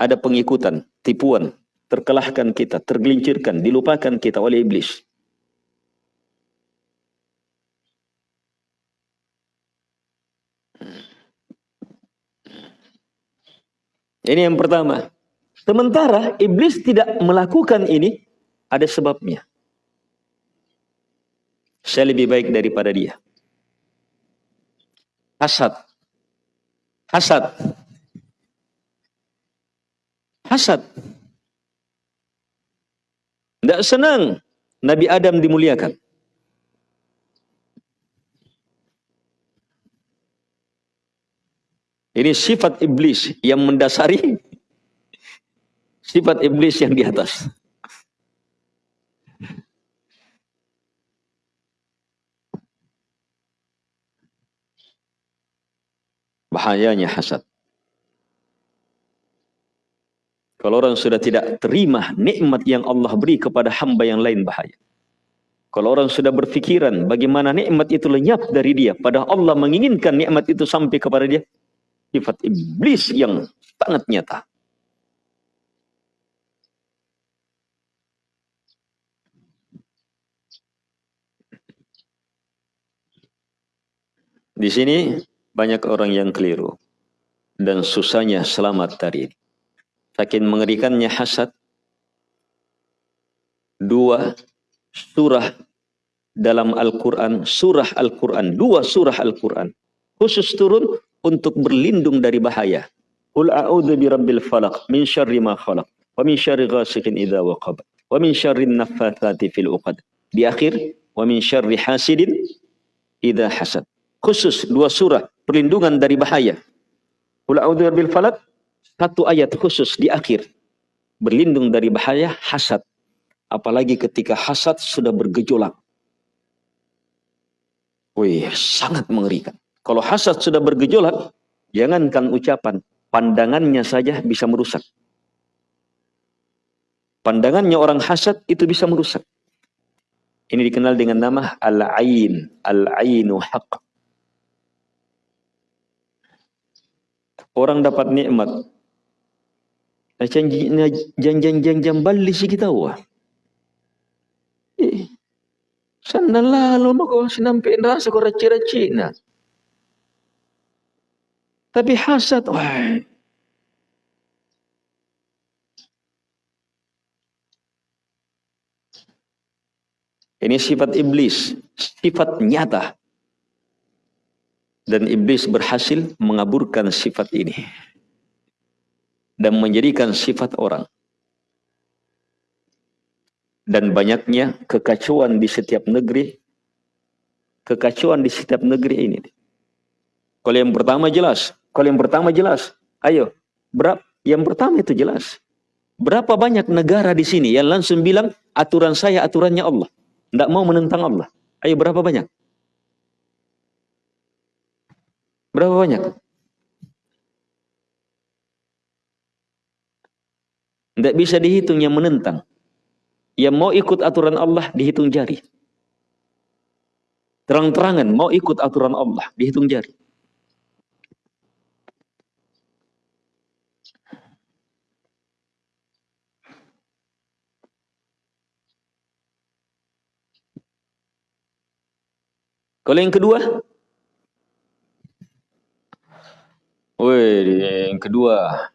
ada pengikutan, tipuan, terkelahkan kita, tergelincirkan, dilupakan kita oleh iblis. Ini yang pertama. Sementara iblis tidak melakukan ini, ada sebabnya. Saya lebih baik daripada dia. Hasad. Hasad. Hasad. Tidak senang Nabi Adam dimuliakan. Ini sifat iblis yang mendasari sifat iblis yang di atas. Bahayanya hasad. Kalau orang sudah tidak terima nikmat yang Allah beri kepada hamba yang lain bahaya. Kalau orang sudah berfikiran bagaimana nikmat itu lenyap dari dia, padahal Allah menginginkan nikmat itu sampai kepada dia, sifat iblis yang sangat nyata. Di sini banyak orang yang keliru dan susahnya selamat dari ini. Saking mengerikannya hasad. Dua surah dalam Al-Quran, surah Al-Quran, dua surah Al-Quran. Khusus turun untuk berlindung dari bahaya. Qul a'udhu bi rabbil falaq min syarri ma khalaq wa min syarri ghasikin idha waqab wa min syarri naffathati fil uqad. Di akhir wa min syarri hasidin idha hasad. Khusus dua surah perlindungan dari bahaya. Qul a'udhu bi rabbil falaq satu ayat khusus di akhir. Berlindung dari bahaya hasad. Apalagi ketika hasad sudah bergejolak. Wih, sangat mengerikan. Kalau hasad sudah bergejolak, jangankan ucapan, pandangannya saja bisa merusak. Pandangannya orang hasad itu bisa merusak. Ini dikenal dengan nama al-ain, al-ainu haq. Orang dapat nikmat, kita wah. Eh, sana lalu mako sinampi rasa ko raci-raci na. Tapi hasad, wah. Ini sifat iblis, sifat nyata. Dan iblis berhasil mengaburkan sifat ini. Dan menjadikan sifat orang. Dan banyaknya kekacauan di setiap negeri. Kekacauan di setiap negeri ini. Kalau yang pertama jelas. Kalau yang pertama jelas. Ayo. Berapa? Yang pertama itu jelas. Berapa banyak negara di sini yang langsung bilang aturan saya aturannya Allah. Tidak mau menentang Allah. Ayo berapa banyak? Berapa banyak? Tidak bisa dihitung yang menentang. Yang mau ikut aturan Allah dihitung jari. Terang-terangan mau ikut aturan Allah dihitung jari. Kalau yang kedua, Wih, yang kedua.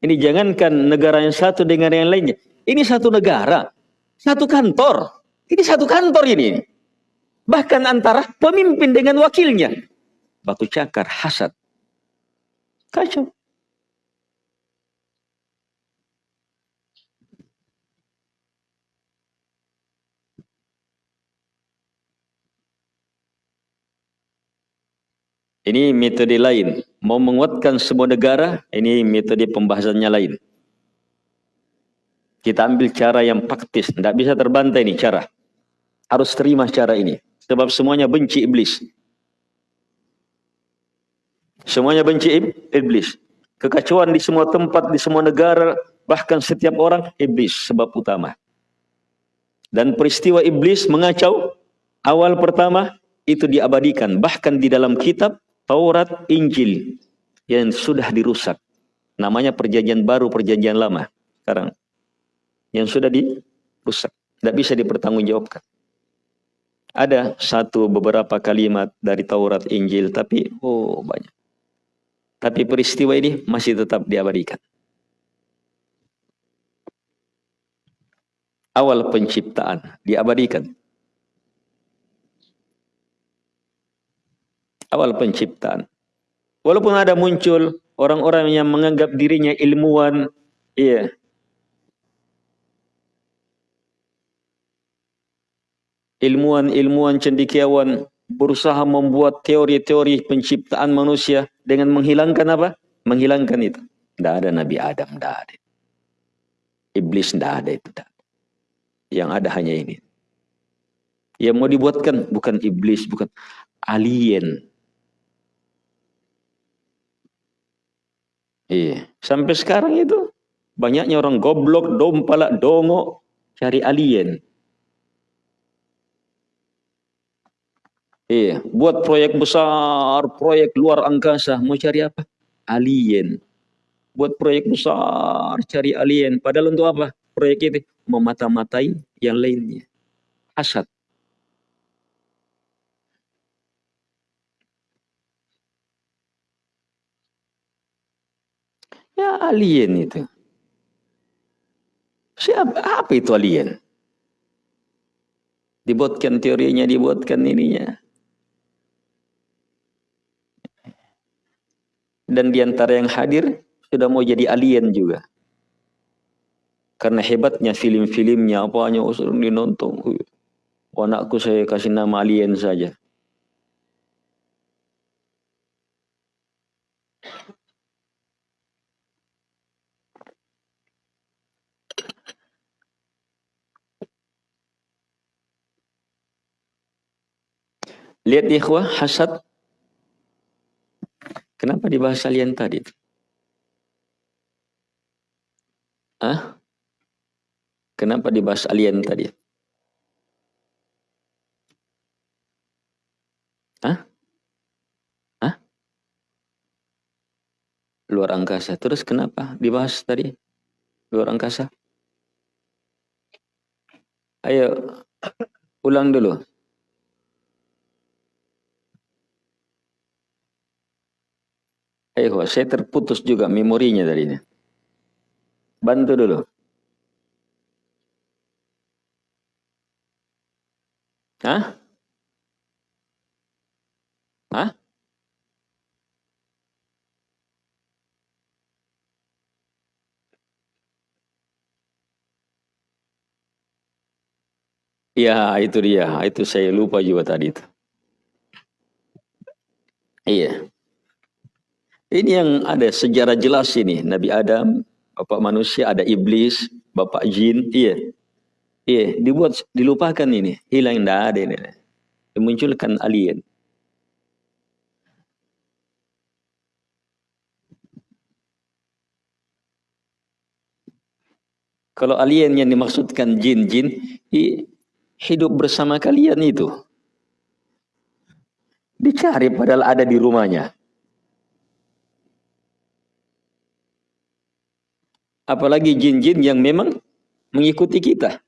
Ini jangankan negara yang satu dengan yang lainnya. Ini satu negara, satu kantor. Ini satu kantor ini. Bahkan antara pemimpin dengan wakilnya. Batu cakar, hasad. Kacau. Ini metode lain. Mau menguatkan semua negara, ini metode pembahasannya lain. Kita ambil cara yang praktis. Tidak bisa terbantai ini cara. Harus terima cara ini. Sebab semuanya benci iblis. Semuanya benci iblis. Kekacauan di semua tempat, di semua negara, bahkan setiap orang, iblis sebab utama. Dan peristiwa iblis mengacau, awal pertama, itu diabadikan. Bahkan di dalam kitab, Taurat, Injil yang sudah dirusak. Namanya perjanjian baru, perjanjian lama. Sekarang yang sudah dirusak, tidak bisa dipertanggungjawabkan. Ada satu beberapa kalimat dari Taurat, Injil, tapi oh banyak. Tapi peristiwa ini masih tetap diabadikan. Awal penciptaan diabadikan. Awal penciptaan. Walaupun ada muncul orang-orang yang menganggap dirinya ilmuwan, iya. Ilmuwan-ilmuwan cendekiawan berusaha membuat teori-teori penciptaan manusia dengan menghilangkan apa? Menghilangkan itu. Tidak ada Nabi Adam, tidak ada. Iblis tidak ada itu. Tidak. Yang ada hanya ini. Yang mau dibuatkan bukan iblis, bukan alien. Iya. Sampai sekarang itu banyaknya orang goblok, dompala, dongo cari alien. Iya, buat proyek besar, proyek luar angkasa, mau cari apa? Alien. Buat proyek besar, cari alien. Padahal untuk apa? Proyek itu memata-matai yang lainnya. Hasad. Ya alien itu. Siapa? Apa itu alien? Dibuatkan teorinya, dibuatkan ininya. Dan di antara yang hadir sudah mau jadi alien juga. Karena hebatnya film-filmnya, apanya usul dinonton. Oh, anakku saya kasih nama alien saja. Lihat ikhwah, hasad. Kenapa dibahas alien tadi? Ah? Kenapa dibahas alien tadi? Ah? Ah? Luar angkasa. Terus kenapa dibahas tadi? Luar angkasa? Ayo, ulang dulu. Ayo, saya terputus juga memorinya dari ini. Bantu dulu. Hah? Hah? Ya, itu dia. Itu saya lupa juga tadi itu. Iya. Ini yang ada sejarah jelas ini. Nabi Adam, bapak manusia, ada iblis, bapak jin. Iya. Iya, dibuat dilupakan ini. Hilang tidak ada ini. Dimunculkan alien. Kalau alien yang dimaksudkan jin-jin, hidup bersama kalian itu. Dicari padahal ada di rumahnya. Apalagi jin-jin yang memang mengikuti kita.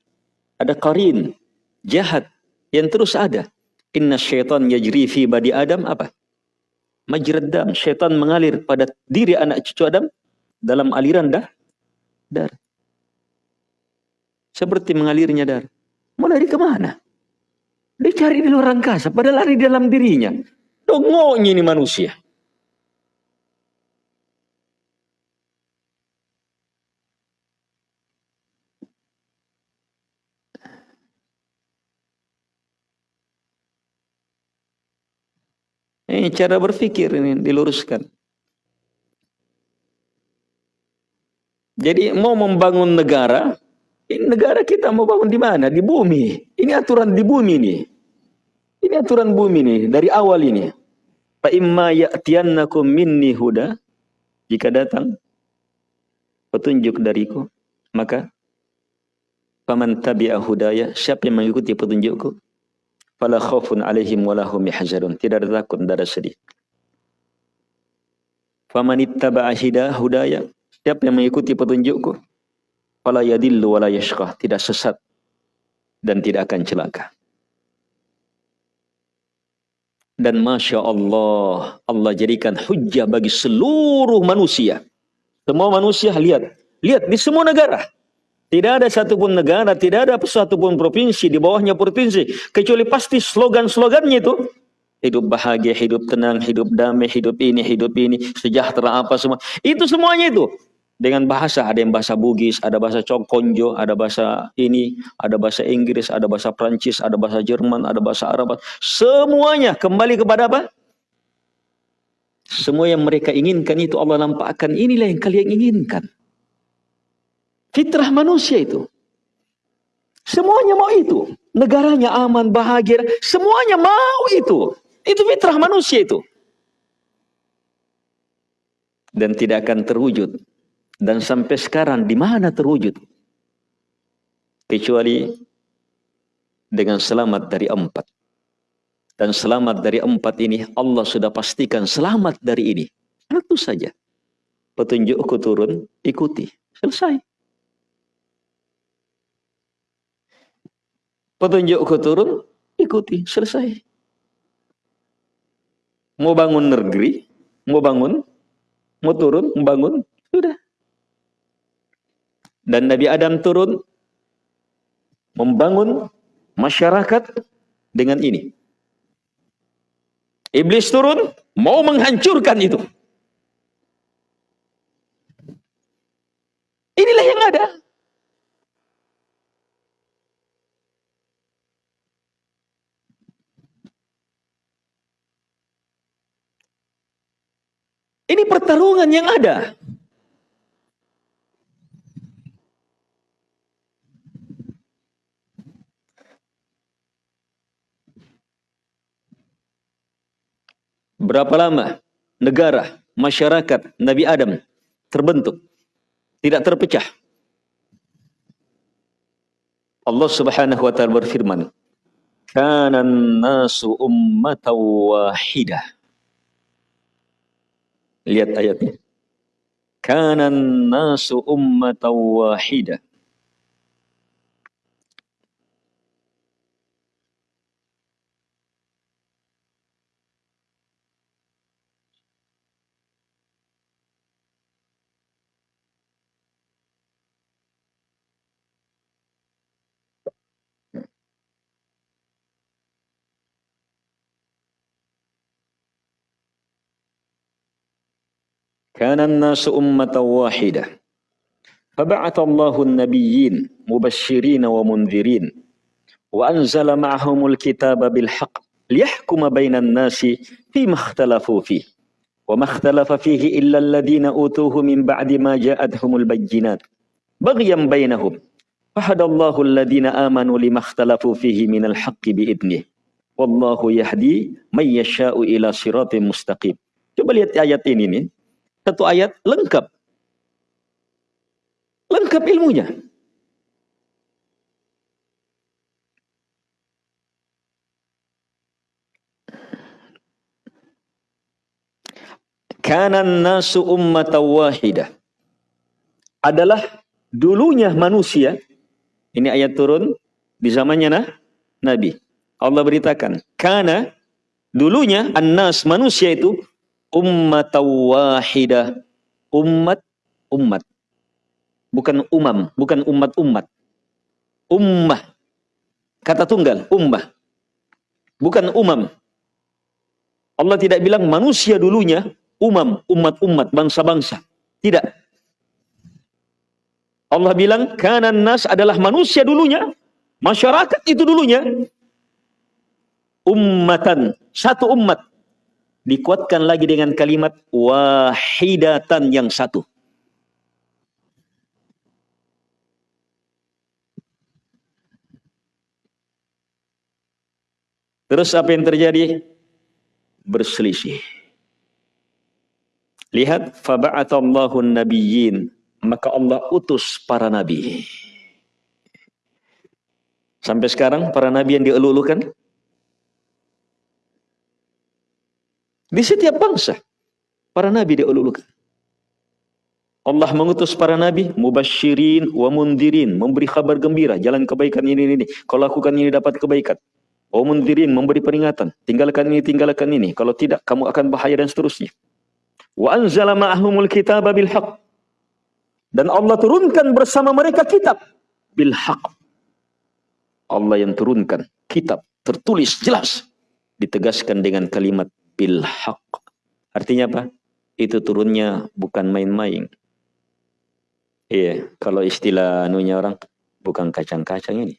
Ada karin, jahat, yang terus ada. Inna syaitan yajri fi badi Adam apa? Majraddam, syaitan mengalir pada diri anak cucu Adam dalam aliran dah, darah. Seperti mengalirnya darah. Mau lari ke mana? Dia cari di luar angkasa, pada lari dalam dirinya. Dongoknya ini manusia. Ini cara berpikir ini diluruskan. Jadi mau membangun negara, ini negara kita mau bangun di mana? Di bumi. Ini aturan di bumi ini. Ini aturan bumi ini dari awal ini. Fa imma ya'tiyannakum minni huda jika datang petunjuk dariku maka faman tabi'a hudaya siapa yang mengikuti petunjukku fala khaufun alaihim wala hum yahzanun tidak ada takut tidak ada sedih faman ittaba'a hudaya siapa yang mengikuti petunjukku Fala yadillu wala yashqah. Tidak sesat dan tidak akan celaka. Dan Masya Allah, Allah jadikan hujah bagi seluruh manusia. Semua manusia lihat. Lihat di semua negara. Tidak ada satupun negara, tidak ada satupun provinsi di bawahnya provinsi. Kecuali pasti slogan-slogannya itu. Hidup bahagia, hidup tenang, hidup damai, hidup ini, hidup ini, sejahtera apa semua. Itu semuanya itu dengan bahasa ada yang bahasa Bugis, ada bahasa Cokonjo, ada bahasa ini, ada bahasa Inggris, ada bahasa Prancis, ada bahasa Jerman, ada bahasa Arab. Semuanya kembali kepada apa? Semua yang mereka inginkan itu Allah nampakkan inilah yang kalian inginkan. Fitrah manusia itu. Semuanya mau itu. Negaranya aman, bahagia. Semuanya mau itu. Itu fitrah manusia itu. Dan tidak akan terwujud dan sampai sekarang di mana terwujud? Kecuali dengan selamat dari empat. Dan selamat dari empat ini Allah sudah pastikan selamat dari ini. Satu saja. Petunjukku turun, ikuti. Selesai. Petunjukku turun, ikuti. Selesai. Mau bangun negeri, mau bangun, mau turun, membangun, sudah. Dan Nabi Adam turun membangun masyarakat dengan ini. Iblis turun mau menghancurkan itu. Inilah yang ada. Ini pertarungan yang ada. Berapa lama negara, masyarakat Nabi Adam terbentuk, tidak terpecah. Allah Subhanahu wa taala berfirman, "Kana nasu ummatan wahidah." Lihat ayatnya. Kana nasu ummatan wahidah. Kana an-nasu ummatan wahidah. فبعث الله النبيين مبشرين ومنذرين وأنزل معهم الكتاب بالحق ليحكم بين الناس فيما اختلفوا فيه وما اختلف فيه إلا الذين أوتوه من بعد ما جاءتهم البينات بغيا بينهم فهدى الله الذين آمنوا لما اختلفوا فيه من الحق بإذنه والله يهدي من يشاء إلى صراط مستقيم Coba lihat ayat ini nih. Satu ayat lengkap. Lengkap ilmunya. Kanan nasu ummata wahidah. Adalah dulunya manusia. Ini ayat turun di zamannya nah, Nabi. Allah beritakan. Karena dulunya an-nas manusia itu ummat wahidah. Umat umat. Bukan umam, bukan umat-umat. Ummah. Kata tunggal, ummah. Bukan umam. Allah tidak bilang manusia dulunya umam, umat-umat, bangsa-bangsa. Tidak. Allah bilang kanan nas adalah manusia dulunya, masyarakat itu dulunya ummatan, satu umat dikuatkan lagi dengan kalimat wahidatan yang satu. Terus apa yang terjadi? Berselisih. Lihat, faba'atallahu nabiyyin, maka Allah utus para nabi. Sampai sekarang para nabi yang dielulukan Di setiap bangsa, para nabi diululukan. Allah mengutus para nabi, mubashirin wa mundirin, memberi kabar gembira, jalan kebaikan ini, ini, ini. Kalau lakukan ini dapat kebaikan. Wa mundirin, memberi peringatan, tinggalkan ini, tinggalkan ini. Kalau tidak, kamu akan bahaya dan seterusnya. Wa anzala ma'ahumul kitaba bil haq. Dan Allah turunkan bersama mereka kitab bil haq. Allah yang turunkan kitab tertulis jelas ditegaskan dengan kalimat bil haq. Artinya apa? Itu turunnya bukan main-main. Iya, kalau istilah anunya orang bukan kacang-kacang ini.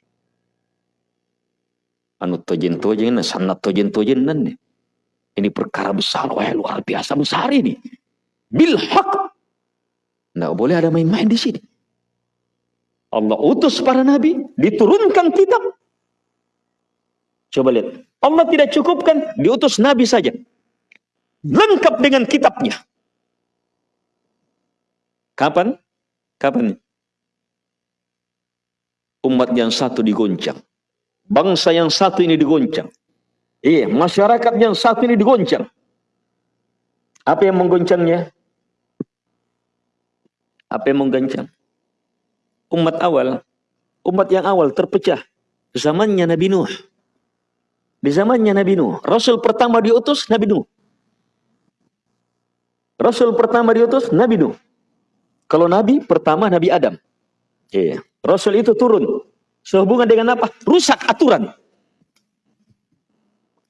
Anu tojen-tojen, sanat tojen-tojen nih. Ini perkara besar, wah luar biasa besar ini. Bil haq. Nggak boleh ada main-main di sini. Allah utus para nabi, diturunkan kitab. Coba lihat, Allah tidak cukupkan diutus Nabi saja. Lengkap dengan kitabnya. Kapan? Kapan? Umat yang satu digoncang. Bangsa yang satu ini digoncang. Iya, masyarakat yang satu ini digoncang. Apa yang menggoncangnya? Apa yang menggoncang? Umat awal, umat yang awal terpecah. Zamannya Nabi Nuh. Di zamannya Nabi Nuh. Rasul pertama diutus Nabi Nuh. Rasul pertama diutus Nabi Nuh. Kalau Nabi pertama Nabi Adam. Iya. Rasul itu turun. Sehubungan dengan apa? Rusak aturan.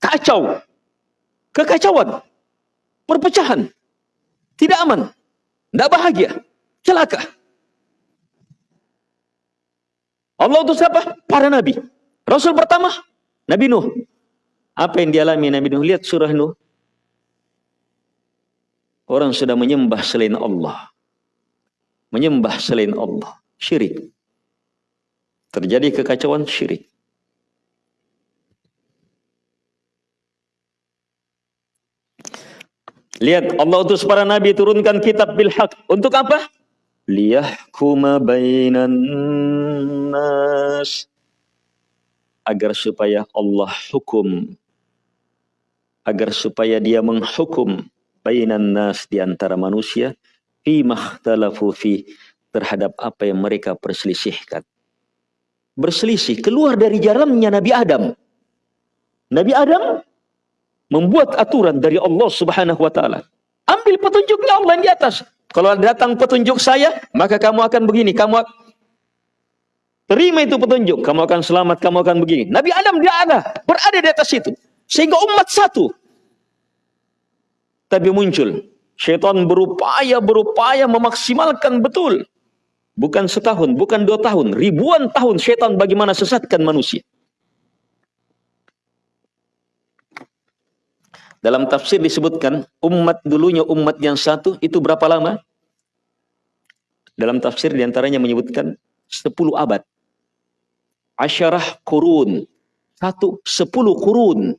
Kacau. Kekacauan. Perpecahan. Tidak aman. Tidak bahagia. Celaka. Allah utus siapa? Para nabi. Rasul pertama Nabi Nuh. Apa yang dialami Nabi Nuh? Lihat surah Nuh. Orang sudah menyembah selain Allah. Menyembah selain Allah. Syirik. Terjadi kekacauan syirik. Lihat Allah utus para nabi turunkan kitab bil haq. Untuk apa? Liyahkuma bainan nas. Agar supaya Allah hukum agar supaya dia menghukum bainan nas di antara manusia fi makhtalafu fi terhadap apa yang mereka perselisihkan. Berselisih keluar dari jalannya Nabi Adam. Nabi Adam membuat aturan dari Allah Subhanahu wa taala. Ambil petunjuknya Allah di atas. Kalau datang petunjuk saya, maka kamu akan begini, kamu terima itu petunjuk, kamu akan selamat, kamu akan begini. Nabi Adam dia ada, berada di atas itu. Sehingga umat satu. Tapi muncul Syaitan berupaya berupaya memaksimalkan betul. Bukan setahun, bukan dua tahun, ribuan tahun syaitan bagaimana sesatkan manusia. Dalam tafsir disebutkan umat dulunya umat yang satu itu berapa lama? Dalam tafsir di antaranya menyebutkan 10 abad. Asyarah kurun. Satu, sepuluh kurun.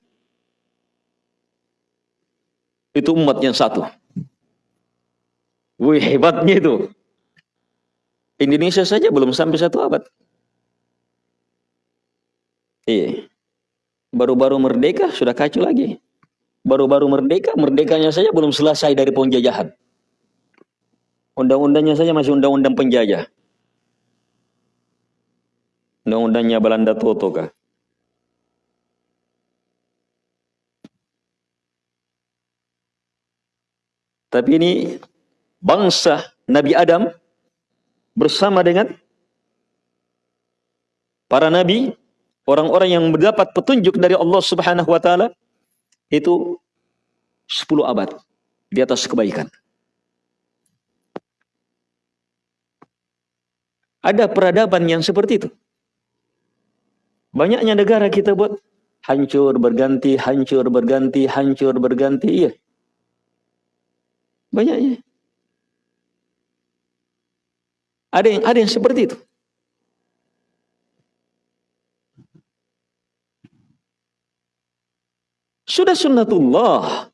Itu umat yang satu. Wih hebatnya itu. Indonesia saja belum sampai satu abad. Iya. Baru-baru merdeka sudah kacau lagi. Baru-baru merdeka, merdekanya saja belum selesai dari penjajahan. Undang-undangnya saja masih undang-undang penjajah. Undang-undangnya Belanda Toto kah? Tapi ini bangsa Nabi Adam bersama dengan para nabi, orang-orang yang mendapat petunjuk dari Allah Subhanahu wa taala itu 10 abad di atas kebaikan. Ada peradaban yang seperti itu. Banyaknya negara kita buat hancur berganti, hancur berganti, hancur berganti. Iya. Banyaknya. Ada yang ada yang seperti itu. Sudah sunnatullah.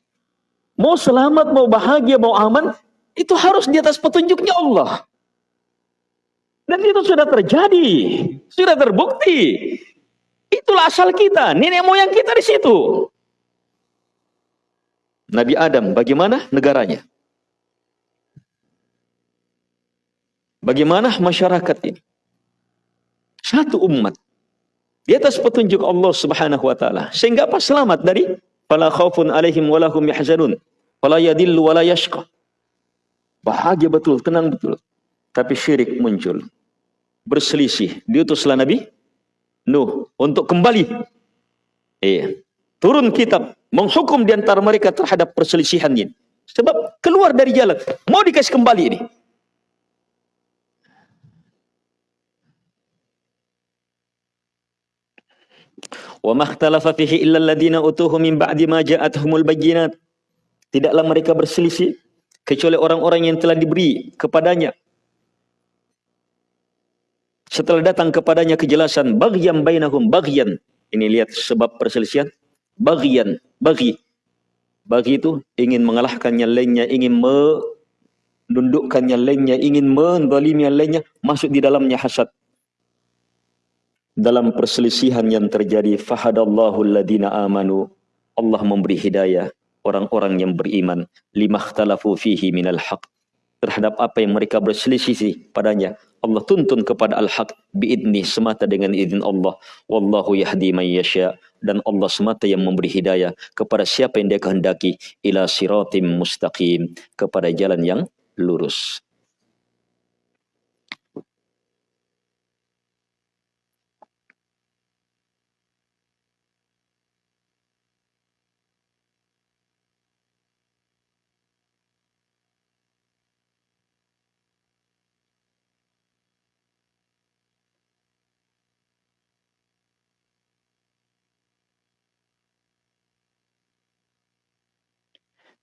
Mau selamat, mau bahagia, mau aman, itu harus di atas petunjuknya Allah. Dan itu sudah terjadi, sudah terbukti. Itulah asal kita, nenek moyang kita di situ. Nabi Adam, bagaimana negaranya? Bagaimana masyarakat ini? Satu umat. Di atas petunjuk Allah subhanahu wa ta'ala. Sehingga apa? Selamat dari fala khaufun alaihim walahum yahzanun. Fala yadillu wala yashqa. Bahagia betul, tenang betul. Tapi syirik muncul. Berselisih. Diutuslah Nabi Nuh untuk kembali. Iya. Turun kitab. Menghukum di antara mereka terhadap perselisihan ini. Sebab keluar dari jalan. Mau dikasih kembali ini. Wa makhtalafa fihi illa alladhina utuhu min ba'di ma ja'atuhumul bayyinat. Tidaklah mereka berselisih kecuali orang-orang yang telah diberi kepadanya setelah datang kepadanya kejelasan baghyan bainahum baghyan. Ini lihat sebab perselisihan. Baghyan, bagi. Bagi itu ingin mengalahkan yang lainnya, ingin menundukkan yang lainnya, ingin mendolimi lainnya, masuk di dalamnya hasad dalam perselisihan yang terjadi fahadallahu alladhina amanu Allah memberi hidayah orang-orang yang beriman. Limakhtalafu fihi minal haq terhadap apa yang mereka berselisih padanya Allah tuntun kepada al-haq biidni semata dengan izin Allah. Wallahu yahdi man yasha. Dan Allah semata yang memberi hidayah kepada siapa yang dia kehendaki. Ila siratim mustaqim. Kepada jalan yang lurus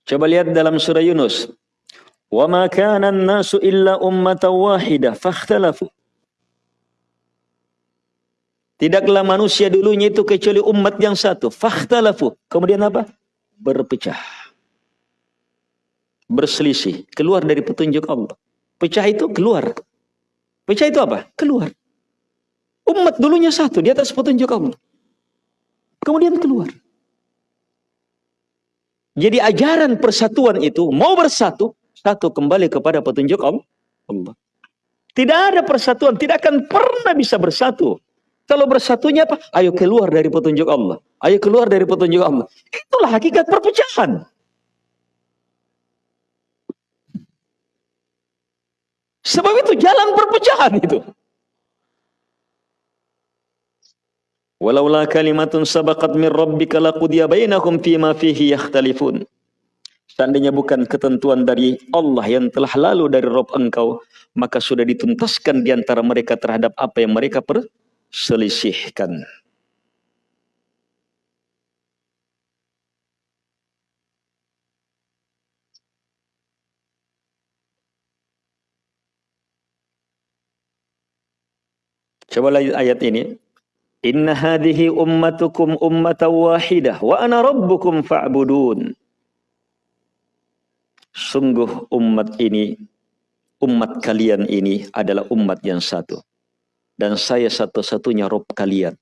Coba lihat dalam surah Yunus. Wa ma kana an-nasu illa ummatan wahidah. Tidaklah manusia dulunya itu kecuali umat yang satu. Fakhtalafu. Kemudian apa? Berpecah. Berselisih. Keluar dari petunjuk Allah. Pecah itu keluar. Pecah itu apa? Keluar. Umat dulunya satu di atas petunjuk Allah. Kemudian keluar. Jadi ajaran persatuan itu mau bersatu, satu kembali kepada petunjuk Allah. Tidak ada persatuan, tidak akan pernah bisa bersatu. Kalau bersatunya apa? Ayo keluar dari petunjuk Allah. Ayo keluar dari petunjuk Allah. Itulah hakikat perpecahan. Sebab itu jalan perpecahan itu. Walaula kalimatun sabaqat min rabbika laqudiya bainahum fima fihi yakhtalifun. Seandainya bukan ketentuan dari Allah yang telah lalu dari Rob engkau, maka sudah dituntaskan di antara mereka terhadap apa yang mereka perselisihkan. Coba lihat ayat ini. Inna hadhihi ummatukum ummatan wahidah wa ana rabbukum fa'budun. Sungguh umat ini, umat kalian ini adalah umat yang satu. Dan saya satu-satunya Rob kalian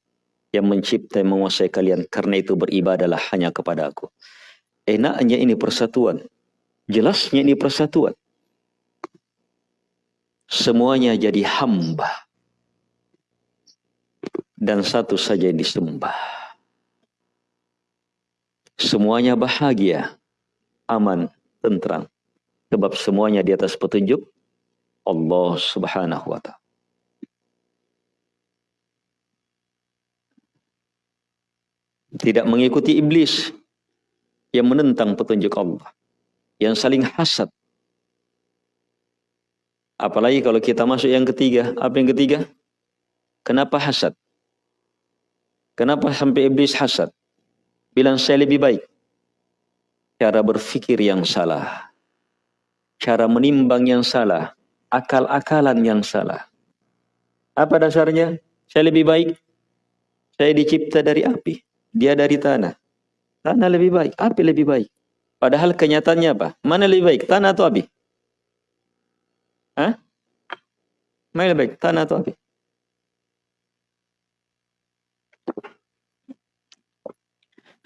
yang mencipta dan menguasai kalian. Karena itu beribadalah hanya kepada aku. Enaknya ini persatuan. Jelasnya ini persatuan. Semuanya jadi hamba. Dan satu saja yang disembah. Semuanya bahagia, aman, tentram. Sebab semuanya di atas petunjuk Allah subhanahu wa ta'ala. Tidak mengikuti iblis yang menentang petunjuk Allah. Yang saling hasad. Apalagi kalau kita masuk yang ketiga. Apa yang ketiga? Kenapa hasad? Kenapa sampai iblis hasad? Bilang saya lebih baik cara berfikir yang salah, cara menimbang yang salah, akal-akalan yang salah. Apa dasarnya? Saya lebih baik. Saya dicipta dari api, dia dari tanah. Tanah lebih baik, api lebih baik. Padahal kenyataannya apa? Mana lebih baik, tanah atau api? Hah? Mana lebih baik, tanah atau api?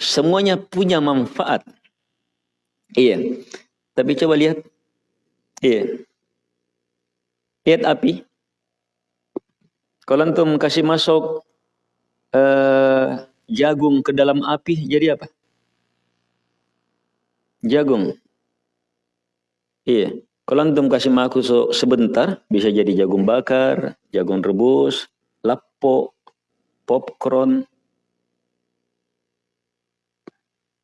Semuanya punya manfaat. Iya. Tapi coba lihat. Iya. Lihat api. Kalau antum kasih masuk uh, jagung ke dalam api, jadi apa? Jagung. Iya. Kalau antum kasih masuk sebentar, bisa jadi jagung bakar, jagung rebus, lapo, popcorn.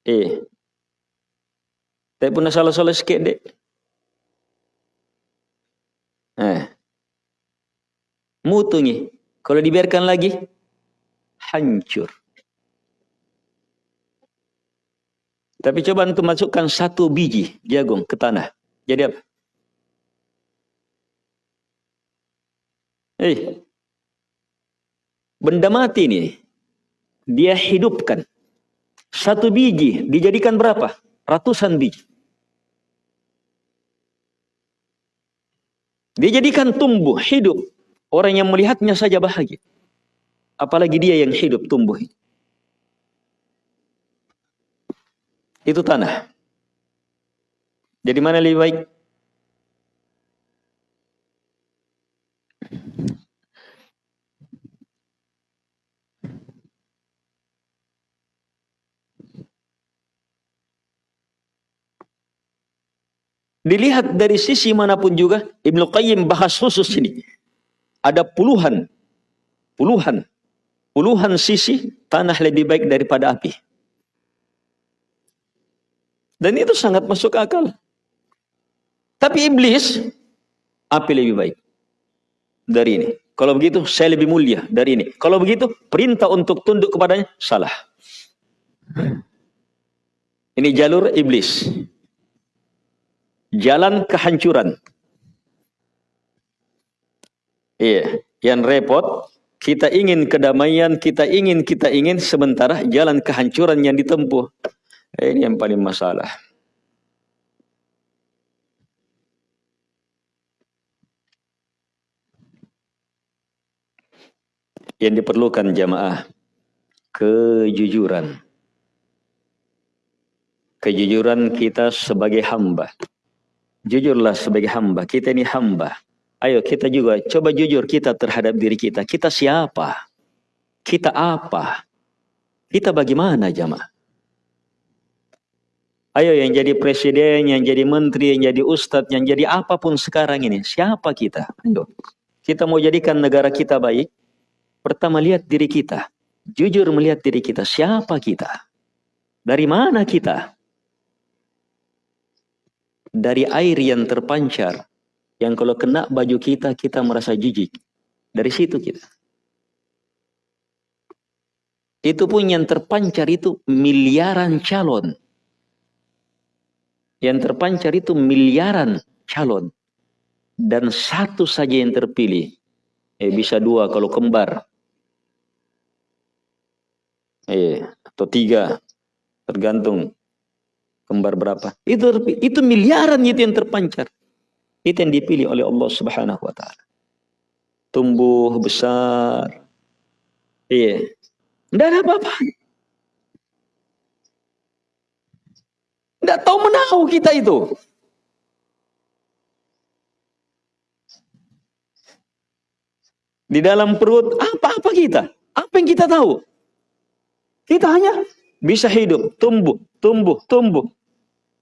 Iya. Tapi pun salah-salah sikit dek. Eh. Mutu ni. Kalau dibiarkan lagi, hancur. Tapi coba untuk masukkan satu biji jagung ke tanah. Jadi apa? Eh, benda mati ni, dia hidupkan. Satu biji dijadikan berapa? ratusan biji. Dia jadikan tumbuh, hidup. Orang yang melihatnya saja bahagia. Apalagi dia yang hidup, tumbuh. Itu tanah. Jadi mana lebih baik? Dilihat dari sisi mana pun juga, Ibnu Qayyim bahas khusus ini. Ada puluhan, puluhan, puluhan sisi tanah lebih baik daripada api. Dan itu sangat masuk akal. Tapi iblis, api lebih baik dari ini. Kalau begitu, saya lebih mulia dari ini. Kalau begitu, perintah untuk tunduk kepadanya, salah. Ini jalur iblis jalan kehancuran. Iya, yang repot kita ingin kedamaian, kita ingin, kita ingin sementara jalan kehancuran yang ditempuh. Ini yang paling masalah. Yang diperlukan jamaah kejujuran. Kejujuran kita sebagai hamba. Jujurlah sebagai hamba. Kita ini hamba. Ayo kita juga coba jujur kita terhadap diri kita. Kita siapa? Kita apa? Kita bagaimana jamaah? Ayo yang jadi presiden, yang jadi menteri, yang jadi ustadz, yang jadi apa pun sekarang ini. Siapa kita? Ayo. Kita mau jadikan negara kita baik. Pertama lihat diri kita. Jujur melihat diri kita. Siapa kita? Dari mana kita? Dari air yang terpancar yang kalau kena baju kita kita merasa jijik. Dari situ kita. Itu pun yang terpancar itu miliaran calon. Yang terpancar itu miliaran calon. Dan satu saja yang terpilih. Eh bisa dua kalau kembar. Eh, atau tiga. Tergantung kembar berapa. Itu itu miliaran itu yang terpancar. Itu yang dipilih oleh Allah Subhanahu wa taala. Tumbuh besar. Iya. Tidak ada apa-apa. Tidak tahu menahu kita itu. Di dalam perut apa-apa kita? Apa yang kita tahu? Kita hanya bisa hidup, tumbuh, tumbuh, tumbuh.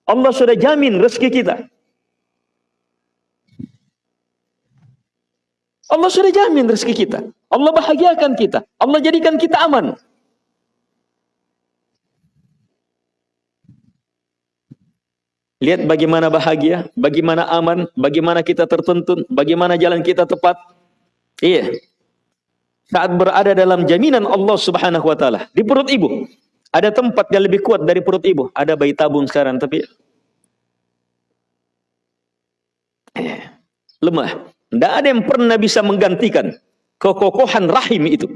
Allah sudah jamin rezeki kita. Allah sudah jamin rezeki kita. Allah bahagiakan kita. Allah jadikan kita aman. Lihat bagaimana bahagia, bagaimana aman, bagaimana kita tertuntun, bagaimana jalan kita tepat. Iya. Saat berada dalam jaminan Allah Subhanahu wa taala di perut ibu. Ada tempat yang lebih kuat dari perut ibu. Ada bayi tabung sekarang tapi lemah. Tidak ada yang pernah bisa menggantikan kekokohan rahim itu.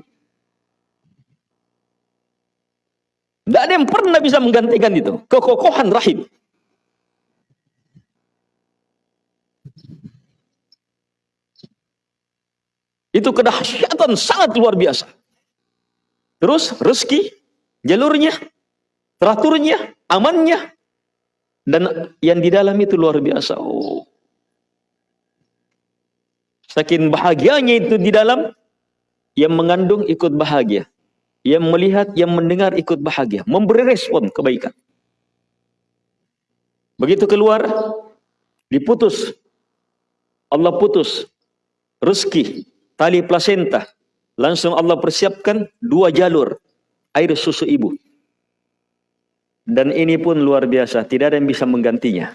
Tidak ada yang pernah bisa menggantikan itu. Kekokohan rahim. Itu kedahsyatan sangat luar biasa. Terus rezeki, jalurnya, teraturnya, amannya. Dan yang di dalam itu luar biasa. Oh, Saking bahagianya itu di dalam, yang mengandung ikut bahagia. Yang melihat, yang mendengar ikut bahagia. Memberi respon kebaikan. Begitu keluar, diputus. Allah putus. Rezeki, tali plasenta. Langsung Allah persiapkan dua jalur. Air susu ibu. Dan ini pun luar biasa. Tidak ada yang bisa menggantinya.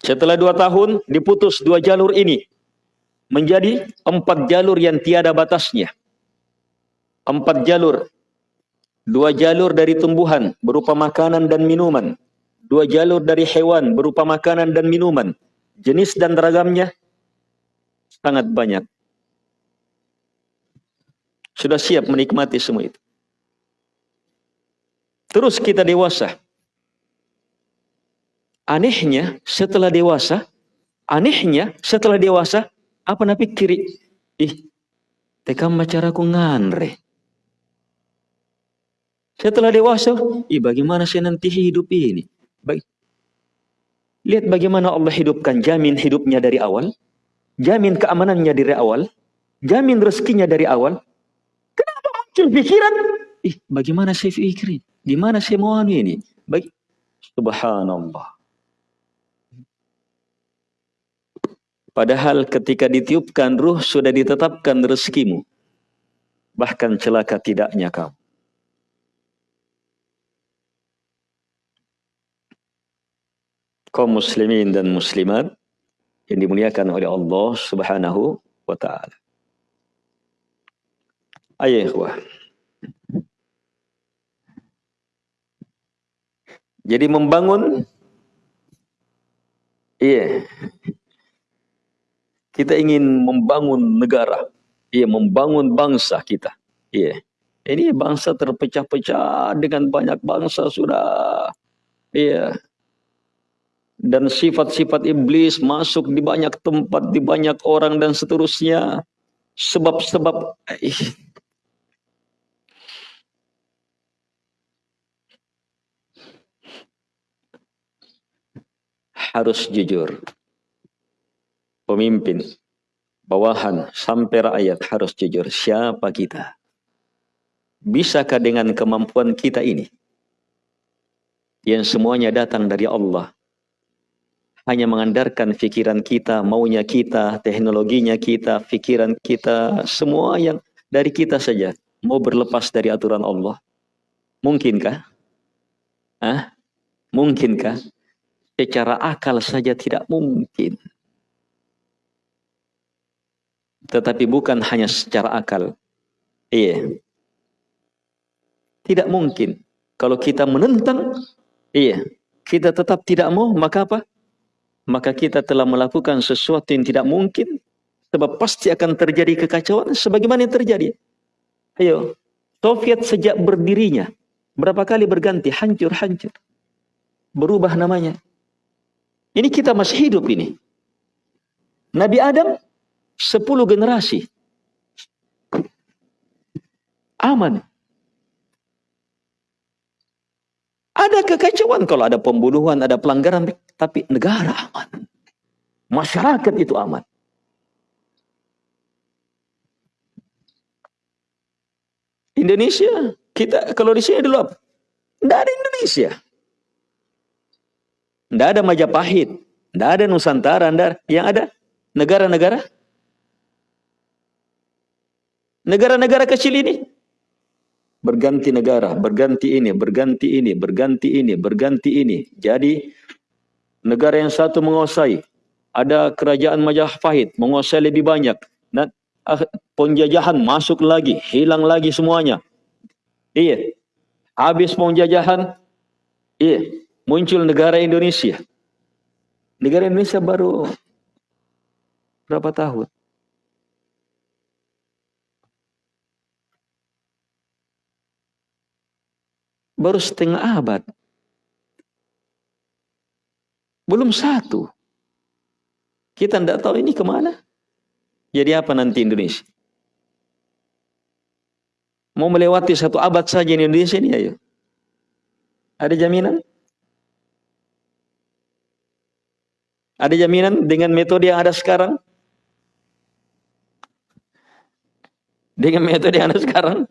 Setelah dua tahun diputus dua jalur ini menjadi empat jalur yang tiada batasnya. Empat jalur. Dua jalur dari tumbuhan berupa makanan dan minuman. Dua jalur dari hewan berupa makanan dan minuman. Jenis dan ragamnya sangat banyak. Sudah siap menikmati semua itu. Terus kita dewasa. Anehnya setelah dewasa, anehnya setelah dewasa, apa napi kiri? Ih, tekam macaraku nganre. Setelah dewasa, ih bagaimana saya nanti hidup ini? Baik. Lihat bagaimana Allah hidupkan, jamin hidupnya dari awal, jamin keamanannya dari awal, jamin rezekinya dari awal. Kenapa muncul pikiran? Ih, bagaimana saya pikirin? Gimana saya mau anu ini? Baik. Subhanallah. Padahal ketika ditiupkan ruh sudah ditetapkan rezekimu. Bahkan celaka tidaknya kamu. kaum muslimin dan muslimat yang dimuliakan oleh Allah Subhanahu wa taala. Ayo ikhwah. Jadi membangun iya kita ingin membangun negara, iya, membangun bangsa kita. Iya. Ini bangsa terpecah-pecah dengan banyak bangsa sudah. Iya. Dan sifat-sifat iblis masuk di banyak tempat, di banyak orang dan seterusnya. Sebab-sebab harus jujur pemimpin, bawahan, sampai rakyat harus jujur siapa kita. Bisakah dengan kemampuan kita ini, yang semuanya datang dari Allah, hanya mengandalkan pikiran kita, maunya kita, teknologinya kita, pikiran kita, semua yang dari kita saja, mau berlepas dari aturan Allah. Mungkinkah? Ah, mungkinkah? Secara akal saja tidak mungkin. Tetapi bukan hanya secara akal. Iya. Tidak mungkin. Kalau kita menentang, iya, kita tetap tidak mau, maka apa? Maka kita telah melakukan sesuatu yang tidak mungkin, sebab pasti akan terjadi kekacauan sebagaimana yang terjadi. Ayo, Soviet sejak berdirinya, berapa kali berganti, hancur-hancur. Berubah namanya. Ini kita masih hidup ini. Nabi Adam, sepuluh generasi. Aman. Ada kekacauan kalau ada pembunuhan, ada pelanggaran, tapi negara aman. Masyarakat itu aman. Indonesia, kita kalau di sini dulu apa? Tidak ada Indonesia. Tidak ada Majapahit, tidak ada Nusantara, tidak yang ada negara-negara negara-negara kecil ini berganti negara, berganti ini, berganti ini, berganti ini, berganti ini. Jadi negara yang satu menguasai, ada kerajaan Majapahit menguasai lebih banyak. Dan ah, penjajahan masuk lagi, hilang lagi semuanya. Iya. Habis penjajahan, iya, muncul negara Indonesia. Negara Indonesia baru berapa tahun? Baru setengah abad. Belum satu. Kita tidak tahu ini ke mana. Jadi apa nanti Indonesia? Mau melewati satu abad saja di Indonesia ini ayo. Ada jaminan? Ada jaminan dengan metode yang ada sekarang? Dengan metode yang ada sekarang?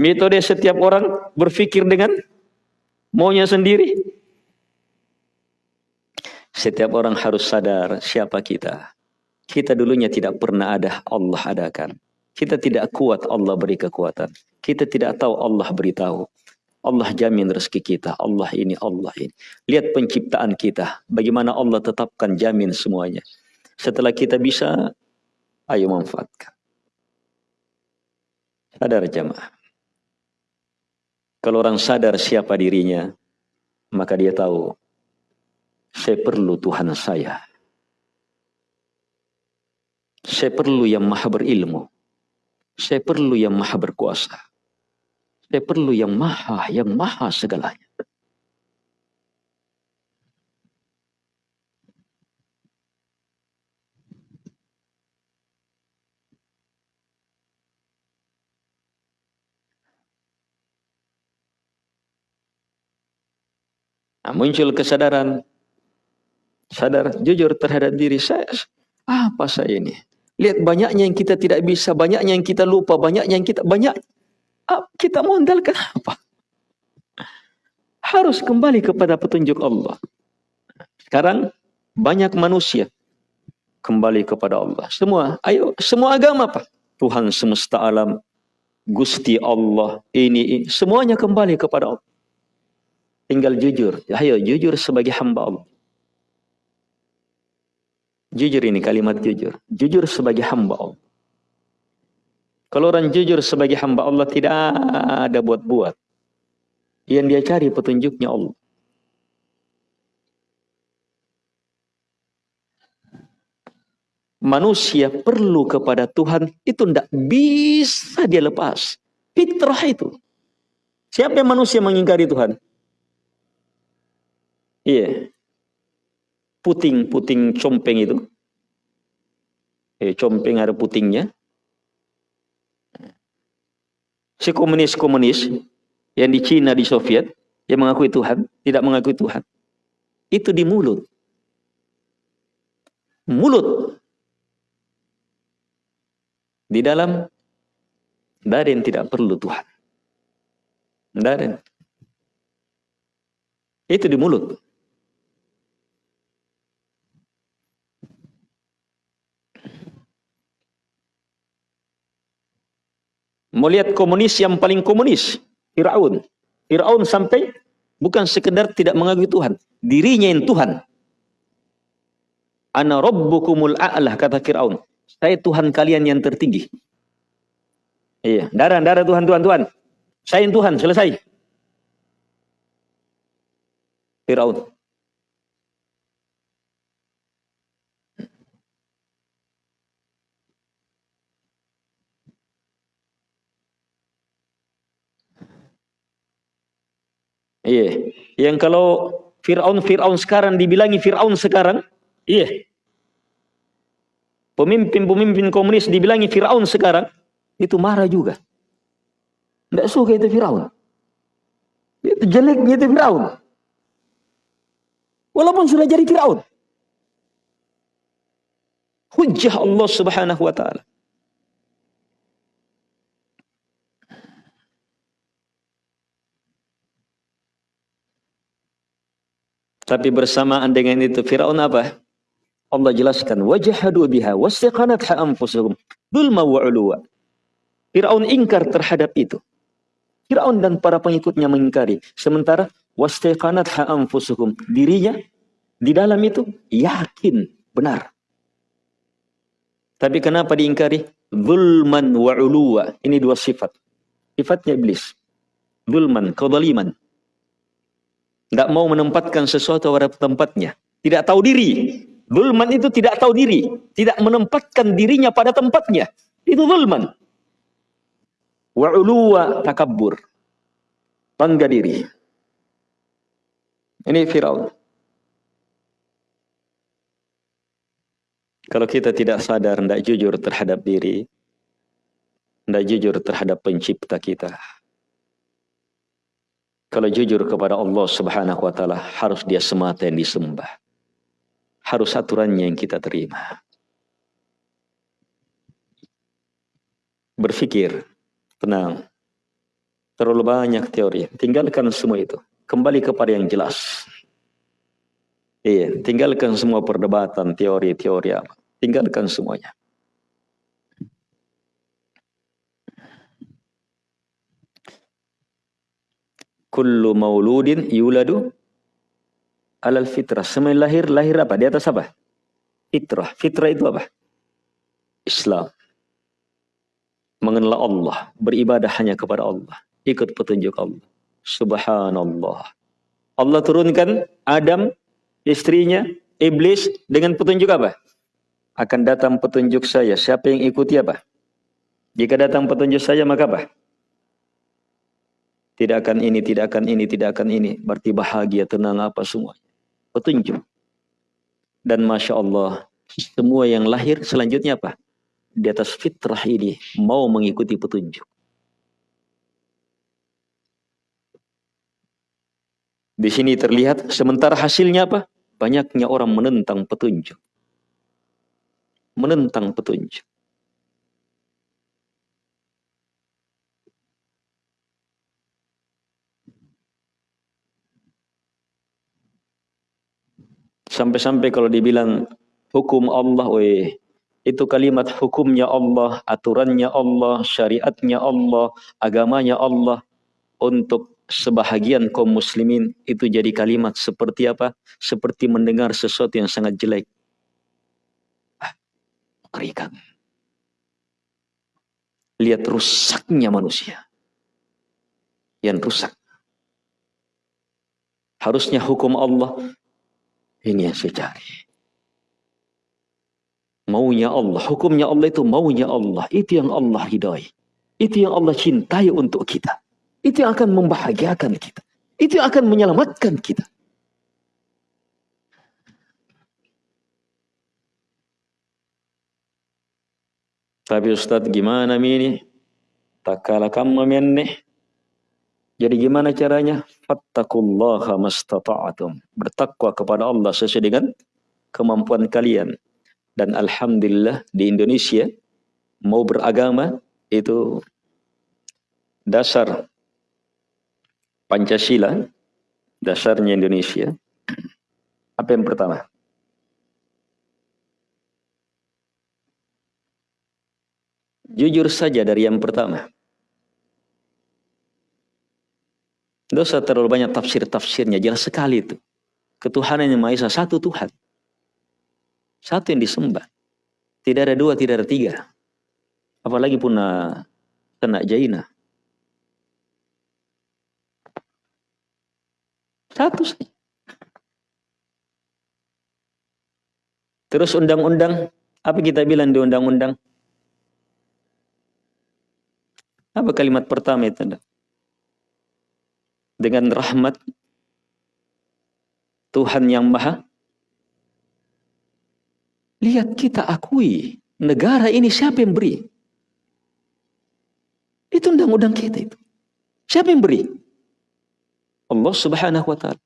Metode setiap orang berpikir dengan maunya sendiri. Setiap orang harus sadar siapa kita. Kita dulunya tidak pernah ada, Allah adakan. Kita tidak kuat, Allah beri kekuatan. Kita tidak tahu, Allah beritahu. Allah jamin rezeki kita. Allah ini, Allah ini. Lihat penciptaan kita. Bagaimana Allah tetapkan jamin semuanya. Setelah kita bisa, ayo manfaatkan. Sadar jamaah. Kalau orang sadar siapa dirinya, maka dia tahu, saya perlu Tuhan saya. Saya perlu yang maha berilmu. Saya perlu yang maha berkuasa. Saya perlu yang maha, yang maha segalanya. Nah, muncul kesadaran, sadar jujur terhadap diri saya. Apa saya ini? Lihat banyaknya yang kita tidak bisa, banyaknya yang kita lupa, banyaknya yang kita banyak kita modalkan apa? Harus kembali kepada petunjuk Allah. Sekarang banyak manusia kembali kepada Allah. Semua, ayo, semua agama apa? Tuhan semesta alam, Gusti Allah, ini, ini, semuanya kembali kepada Allah. Tinggal jujur. Ayo, jujur sebagai hamba Allah. Jujur ini kalimat jujur. Jujur sebagai hamba Allah. Kalau orang jujur sebagai hamba Allah tidak ada buat-buat. Yang dia cari petunjuknya Allah. Manusia perlu kepada Tuhan itu tidak bisa dia lepas. Fitrah itu. Siapa yang manusia mengingkari Tuhan? Iya. Puting-puting compeng itu. Eh, compeng ada putingnya si komunis-komunis yang di Cina, di Soviet, yang mengakui Tuhan, tidak mengakui Tuhan. Itu di mulut. Mulut. Di dalam, yang tidak perlu Tuhan. Tidak Itu di mulut. Mau lihat komunis yang paling komunis, Fir'aun. Fir'aun sampai bukan sekedar tidak mengakui Tuhan, dirinya yang Tuhan. Ana rabbukumul a'lah kata Fir'aun. Saya Tuhan kalian yang tertinggi. Iya, darah, darah Tuhan, Tuhan, Tuhan. Saya yang Tuhan, selesai. Fir'aun. Iya. Yang kalau Fir'aun Fir'aun sekarang dibilangi Fir'aun sekarang, iya. Pemimpin-pemimpin komunis dibilangi Fir'aun sekarang, itu marah juga. Tidak suka itu Fir'aun. Itu jeleknya itu Fir'aun. Walaupun sudah jadi Fir'aun. Hujjah Allah subhanahu wa ta'ala. Tapi bersamaan dengan itu Firaun apa? Allah jelaskan wajahadu biha wasiqanatha anfusuhum dzulma wa uluwa. Firaun ingkar terhadap itu. Firaun dan para pengikutnya mengingkari. Sementara wasiqanatha anfusuhum dirinya di dalam itu yakin benar. Tapi kenapa diingkari? Zulman wa uluwa. Ini dua sifat. Sifatnya iblis. Zulman, kezaliman. Tidak mau menempatkan sesuatu pada tempatnya. Tidak tahu diri. Zulman itu tidak tahu diri. Tidak menempatkan dirinya pada tempatnya. Itu zulman. Wa'uluwa takabur. Bangga diri. Ini Fir'aun. Kalau kita tidak sadar, tidak jujur terhadap diri, tidak jujur terhadap pencipta kita, kalau jujur kepada Allah subhanahu wa ta'ala, harus dia semata yang disembah. Harus aturannya yang kita terima. Berpikir, tenang. Terlalu banyak teori. Tinggalkan semua itu. Kembali kepada yang jelas. Iya, tinggalkan semua perdebatan, teori-teori apa. Tinggalkan semuanya. Kullu mauludin yuladu alal fitrah. Semua lahir, lahir apa? Di atas apa? Fitrah. Fitrah itu apa? Islam. Mengenal Allah. Beribadah hanya kepada Allah. Ikut petunjuk Allah. Subhanallah. Allah turunkan Adam, istrinya, iblis dengan petunjuk apa? Akan datang petunjuk saya. Siapa yang ikuti apa? Jika datang petunjuk saya maka apa? Tidak akan ini, tidak akan ini, tidak akan ini. Berarti bahagia, tenang apa semua. Petunjuk. Dan Masya Allah, semua yang lahir selanjutnya apa? Di atas fitrah ini, mau mengikuti petunjuk. Di sini terlihat sementara hasilnya apa? Banyaknya orang menentang petunjuk. Menentang petunjuk. Sampai-sampai kalau dibilang hukum Allah, weh, itu kalimat hukumnya Allah, aturannya Allah, syariatnya Allah, agamanya Allah untuk sebahagian kaum muslimin itu jadi kalimat seperti apa? Seperti mendengar sesuatu yang sangat jelek. Ah, mengerikan. Lihat rusaknya manusia. Yang rusak. Harusnya hukum Allah ini yang saya cari. Maunya Allah, hukumnya Allah itu maunya Allah. Itu yang Allah hidai. Itu yang Allah cintai untuk kita. Itu yang akan membahagiakan kita. Itu yang akan menyelamatkan kita. Tapi Ustaz gimana ini? Tak kalah kamu. Jadi gimana caranya? Fattakullaha mastata'atum. Bertakwa kepada Allah sesuai dengan kemampuan kalian. Dan Alhamdulillah di Indonesia mau beragama itu dasar Pancasila, dasarnya Indonesia. Apa yang pertama? Jujur saja dari yang pertama. Dosa terlalu banyak tafsir-tafsirnya. Jelas sekali itu. Ketuhanan yang Maha Esa satu Tuhan. Satu yang disembah. Tidak ada dua, tidak ada tiga. Apalagi punah kena jaina. Satu saja. Terus undang-undang, apa kita bilang di undang-undang? Apa kalimat pertama itu? Dengan rahmat Tuhan yang maha Lihat kita akui negara ini siapa yang beri? Itu undang-undang kita itu. Siapa yang beri? Allah Subhanahu wa taala.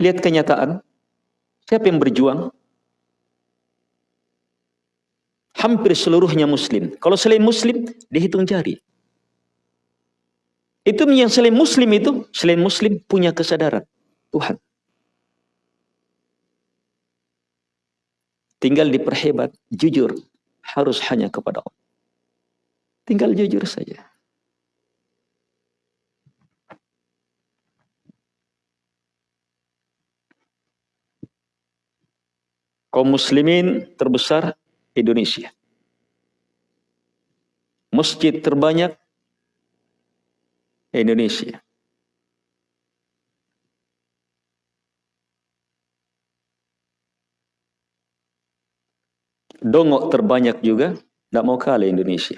Lihat kenyataan. Siapa yang berjuang? Hampir seluruhnya muslim. Kalau selain muslim, dihitung jari. Itu yang selain muslim itu, selain muslim punya kesadaran. Tuhan. Tinggal diperhebat, jujur. Harus hanya kepada Allah. Tinggal jujur saja. kaum muslimin terbesar Indonesia. Masjid terbanyak Indonesia. Dongok terbanyak juga, tidak mau kalah Indonesia.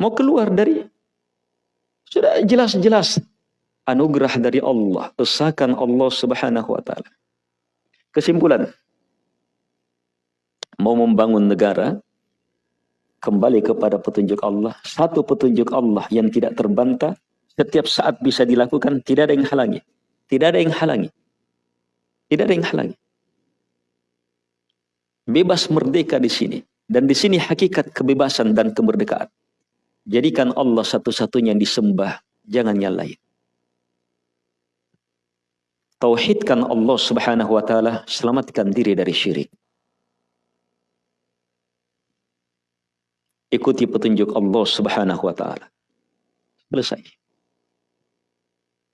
Mau keluar dari sudah jelas-jelas anugerah dari Allah, usahakan Allah Subhanahu wa taala. Kesimpulan, mau membangun negara kembali kepada petunjuk Allah, satu petunjuk Allah yang tidak terbantah, setiap saat bisa dilakukan, tidak ada yang halangi. Tidak ada yang halangi. Tidak ada yang halangi. Bebas merdeka di sini. Dan di sini hakikat kebebasan dan kemerdekaan. Jadikan Allah satu-satunya yang disembah, jangan yang lain. Tauhidkan Allah Subhanahu wa taala, selamatkan diri dari syirik. Ikuti petunjuk Allah Subhanahu wa taala. Selesai.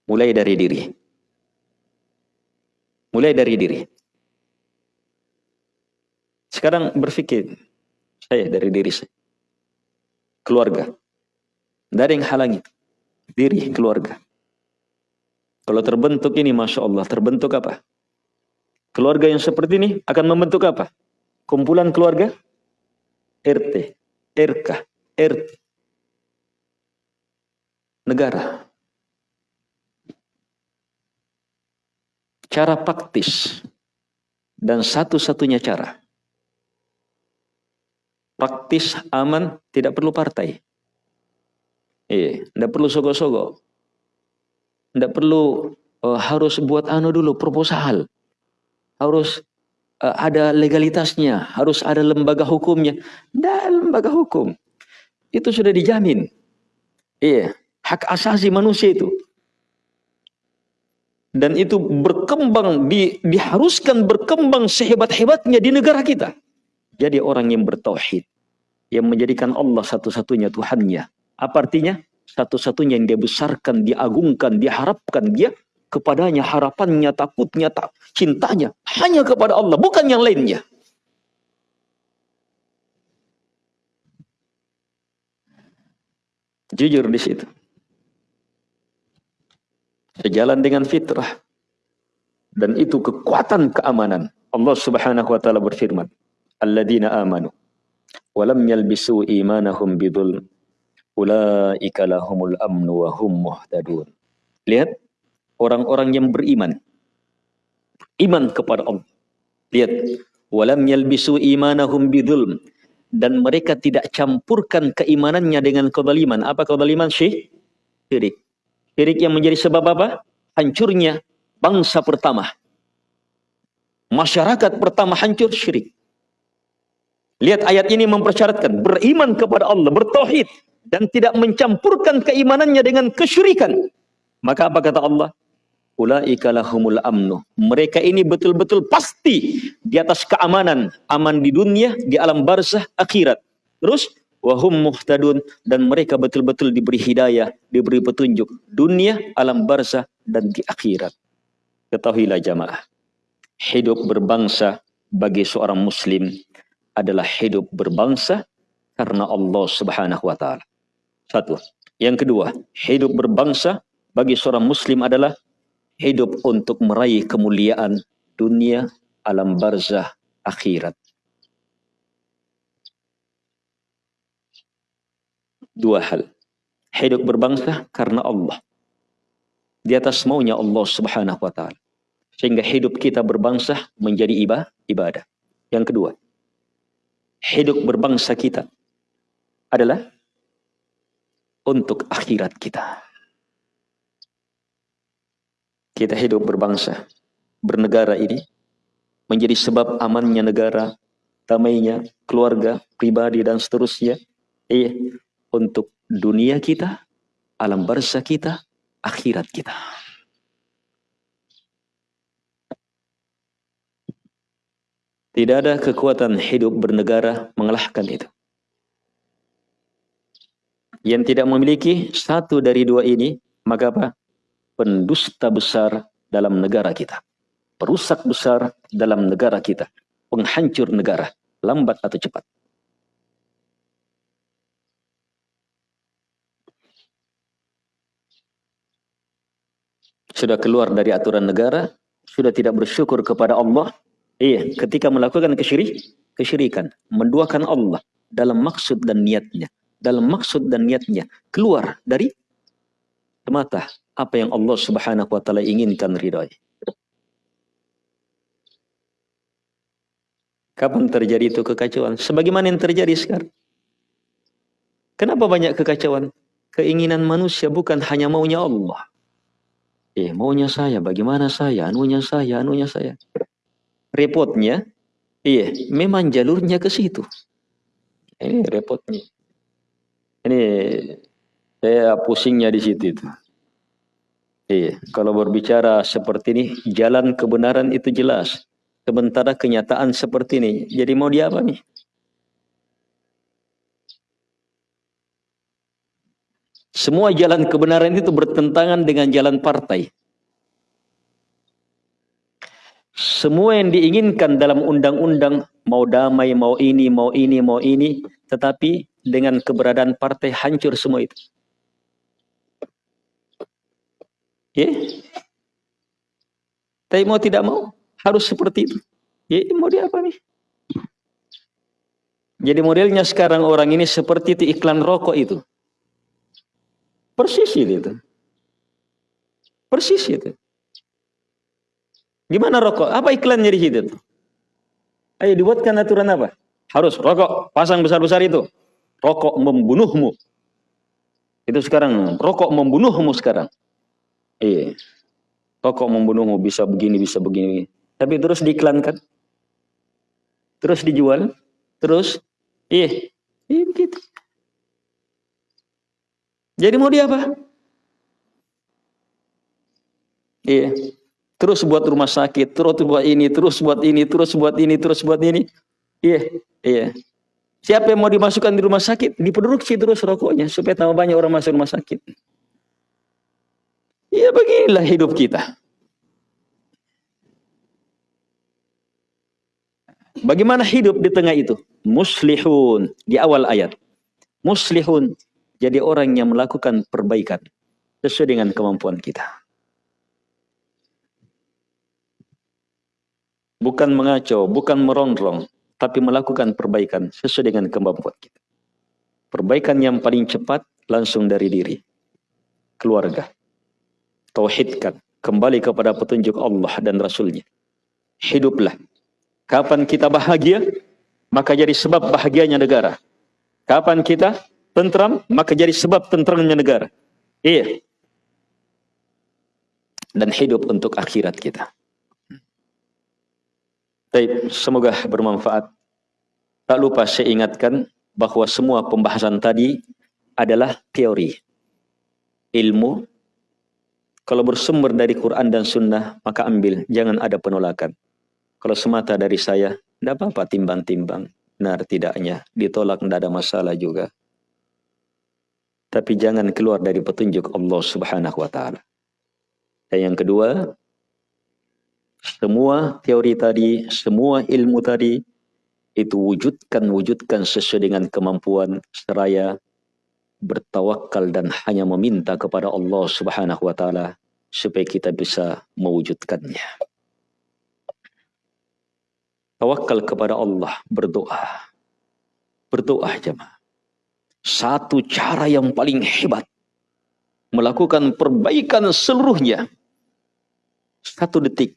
Mulai dari diri. Mulai dari diri. Sekarang berpikir saya dari diri saya. Keluarga. Ada yang halangi. Diri, keluarga. Kalau terbentuk ini, Masya Allah, terbentuk apa? Keluarga yang seperti ini akan membentuk apa? Kumpulan keluarga? RT, RK, RT. Negara. Cara praktis. Dan satu-satunya cara. Praktis, aman, tidak perlu partai. Iya, tidak perlu sogok-sogok. Tidak perlu uh, harus buat anu dulu proposal. Harus uh, ada legalitasnya, harus ada lembaga hukumnya. Tidak lembaga hukum. Itu sudah dijamin. Iya, hak asasi manusia itu. Dan itu berkembang, di, diharuskan berkembang sehebat-hebatnya di negara kita. Jadi orang yang bertauhid, yang menjadikan Allah satu-satunya Tuhannya, apa artinya? Satu-satunya yang dia besarkan, diagungkan, diharapkan dia kepadanya harapannya, takutnya, tak, cintanya hanya kepada Allah, bukan yang lainnya. Jujur di situ. Sejalan dengan fitrah. Dan itu kekuatan keamanan. Allah Subhanahu wa taala berfirman, "Alladzina amanu wa lam yalbisu imanahum bidhulm Ulaika lahumul amnu wa hum muhtadun. Lihat orang-orang yang beriman. Iman kepada Allah. Lihat walam yalbisu imanahum bidzulm dan mereka tidak campurkan keimanannya dengan kezaliman. Apa kezaliman? Syirik. Syirik yang menjadi sebab apa? Hancurnya bangsa pertama. Masyarakat pertama hancur syirik. Lihat ayat ini mempersyaratkan beriman kepada Allah, bertauhid dan tidak mencampurkan keimanannya dengan kesyirikan. Maka apa kata Allah? Ulaika lahumul amnu. Mereka ini betul-betul pasti di atas keamanan, aman di dunia, di alam barzah, akhirat. Terus wahum muhtadun dan mereka betul-betul diberi hidayah, diberi petunjuk dunia, alam barzah dan di akhirat. Ketahuilah jamaah, hidup berbangsa bagi seorang muslim adalah hidup berbangsa karena Allah Subhanahu wa taala. Satu. Yang kedua, hidup berbangsa bagi seorang muslim adalah hidup untuk meraih kemuliaan dunia, alam barzah, akhirat. Dua hal. Hidup berbangsa karena Allah. Di atas maunya Allah subhanahu wa ta'ala. Sehingga hidup kita berbangsa menjadi ibadah. Yang kedua. Hidup berbangsa kita adalah untuk akhirat kita. Kita hidup berbangsa, bernegara ini menjadi sebab amannya negara, damainya keluarga, pribadi dan seterusnya. Iya, untuk dunia kita, alam barzah kita, akhirat kita. Tidak ada kekuatan hidup bernegara mengalahkan itu. Yang tidak memiliki satu dari dua ini, maka apa? Pendusta besar dalam negara kita. Perusak besar dalam negara kita. Penghancur negara. Lambat atau cepat. Sudah keluar dari aturan negara. Sudah tidak bersyukur kepada Allah. Iya, ketika melakukan kesyirik, kesyirikan. Menduakan Allah dalam maksud dan niatnya. Dalam maksud dan niatnya. Keluar dari semata apa yang Allah Subhanahu wa taala inginkan ridhoi. Kapan terjadi itu kekacauan? Sebagaimana yang terjadi sekarang. Kenapa banyak kekacauan? Keinginan manusia bukan hanya maunya Allah. Eh, maunya saya, bagaimana saya, anunya saya, anunya saya. Repotnya, iya, memang jalurnya ke situ. Ini repotnya. Ini saya pusingnya di situ itu. Iya, kalau berbicara seperti ini, jalan kebenaran itu jelas. Sementara kenyataan seperti ini, jadi mau dia apa nih? Semua jalan kebenaran itu bertentangan dengan jalan partai. Semua yang diinginkan dalam undang-undang, mau damai, mau ini, mau ini, mau ini, tetapi dengan keberadaan partai hancur semua itu. Ya. Tapi mau tidak mau harus seperti itu. Ya, mau dia apa nih? Jadi modelnya sekarang orang ini seperti itu iklan rokok itu. Persis itu. Persis itu. Gimana rokok? Apa iklannya di situ? Ayo dibuatkan aturan apa? Harus rokok, pasang besar-besar itu. Rokok membunuhmu. Itu sekarang, rokok membunuhmu sekarang. Iya. Rokok membunuhmu bisa begini, bisa begini. Tapi terus diiklankan. Terus dijual. Terus. Iya. Iya begitu. Jadi mau dia apa? Iya. Terus buat rumah sakit, terus buat ini, terus buat ini, terus buat ini, terus buat ini. Iya, iya. Siapa yang mau dimasukkan di rumah sakit, diproduksi terus rokoknya supaya tambah banyak orang masuk rumah sakit. Ya beginilah hidup kita. Bagaimana hidup di tengah itu? Muslihun di awal ayat. Muslihun jadi orang yang melakukan perbaikan sesuai dengan kemampuan kita. Bukan mengacau, bukan merongrong, tapi melakukan perbaikan sesuai dengan kemampuan kita. Perbaikan yang paling cepat langsung dari diri, keluarga, tauhidkan, kembali kepada petunjuk Allah dan Rasulnya. Hiduplah. Kapan kita bahagia, maka jadi sebab bahagianya negara. Kapan kita tentram, maka jadi sebab tentramnya negara. Iya. Dan hidup untuk akhirat kita. Baik, semoga bermanfaat. Tak lupa saya ingatkan bahwa semua pembahasan tadi adalah teori. Ilmu Kalau bersumber dari Quran dan Sunnah, maka ambil. Jangan ada penolakan. Kalau semata dari saya, tidak apa-apa timbang-timbang. Benar tidaknya. Ditolak tidak ada masalah juga. Tapi jangan keluar dari petunjuk Allah subhanahu wa ta'ala. Dan yang kedua, semua teori tadi, semua ilmu tadi, itu wujudkan, wujudkan sesuai dengan kemampuan seraya bertawakal dan hanya meminta kepada Allah Subhanahu wa taala supaya kita bisa mewujudkannya. Tawakal kepada Allah, berdoa. Berdoa jemaah. Satu cara yang paling hebat melakukan perbaikan seluruhnya. Satu detik,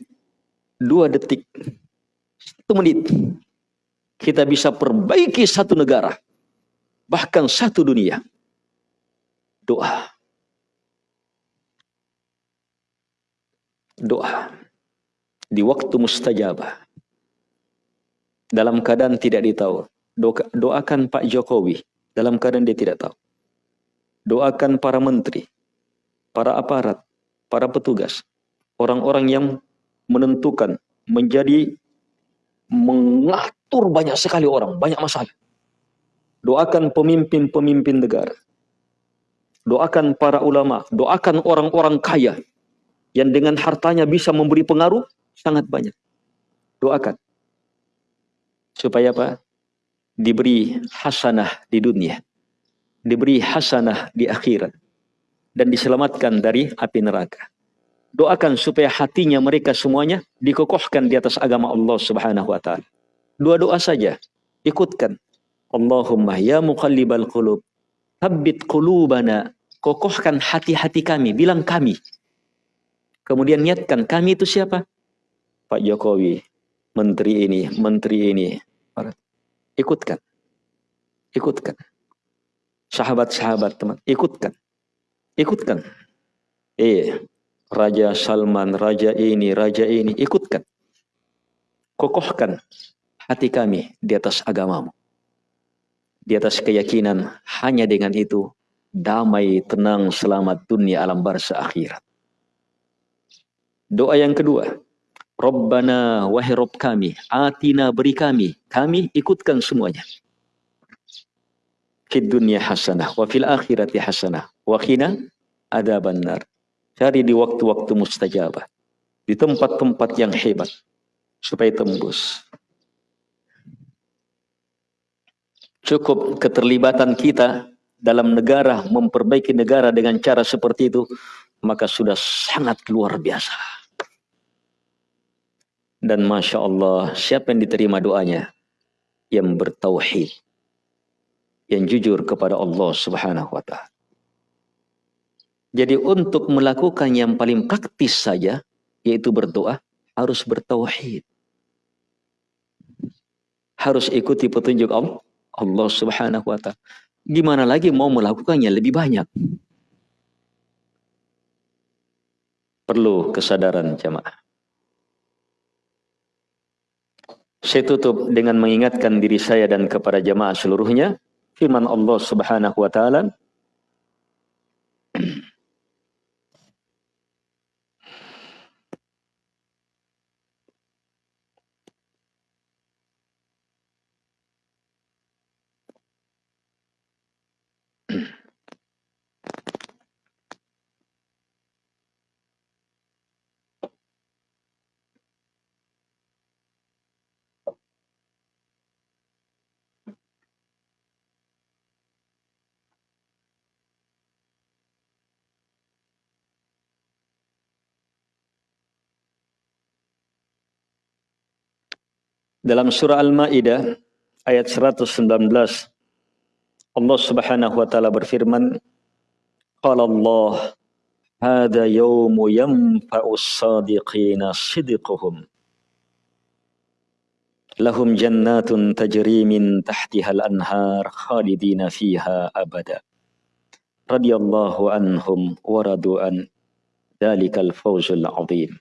dua detik, satu menit. Kita bisa perbaiki satu negara, bahkan satu dunia doa. Doa di waktu mustajabah. Dalam keadaan tidak ditahu. Doakan Pak Jokowi dalam keadaan dia tidak tahu. Doakan para menteri, para aparat, para petugas, orang-orang yang menentukan, menjadi mengatur banyak sekali orang, banyak masalah. Doakan pemimpin-pemimpin negara doakan para ulama, doakan orang-orang kaya yang dengan hartanya bisa memberi pengaruh sangat banyak. Doakan. Supaya apa? Diberi hasanah di dunia. Diberi hasanah di akhirat. Dan diselamatkan dari api neraka. Doakan supaya hatinya mereka semuanya dikokohkan di atas agama Allah subhanahu wa ta'ala. Dua doa saja. Ikutkan. Allahumma ya muqallibal qulub. Tabbit qulubana kokohkan hati-hati kami, bilang kami. Kemudian niatkan kami itu siapa? Pak Jokowi, menteri ini, menteri ini. Ikutkan. Ikutkan. Sahabat-sahabat teman, ikutkan. Ikutkan. Eh, Raja Salman, Raja ini, Raja ini, ikutkan. Kokohkan hati kami di atas agamamu. Di atas keyakinan, hanya dengan itu damai, tenang, selamat dunia alam barza akhirat. Doa yang kedua, Rabbana wahai Rabb kami, atina beri kami, kami ikutkan semuanya. Fid dunia hasanah, wa fil akhirati hasanah, wa khina ada benar. Cari di waktu-waktu mustajabah. Di tempat-tempat yang hebat. Supaya tembus. Cukup keterlibatan kita dalam negara, memperbaiki negara dengan cara seperti itu, maka sudah sangat luar biasa. Dan Masya Allah, siapa yang diterima doanya? Yang bertauhid. Yang jujur kepada Allah subhanahu wa ta'ala. Jadi untuk melakukan yang paling praktis saja, yaitu berdoa, harus bertauhid. Harus ikuti petunjuk Allah, subhanahu wa ta'ala. Gimana lagi mau melakukannya lebih banyak? Perlu kesadaran jamaah. Saya tutup dengan mengingatkan diri saya dan kepada jamaah seluruhnya. Firman Allah subhanahu wa ta'ala. Dalam surah Al-Maidah ayat 119 Allah Subhanahu wa taala berfirman Qala Allah Hada yawmu yanfa'u as-sadiqina sidquhum Lahum jannatun tajri min tahtiha al-anhar khalidina fiha abada. Radhiyallahu anhum wa radu an dalikal fawzul azim.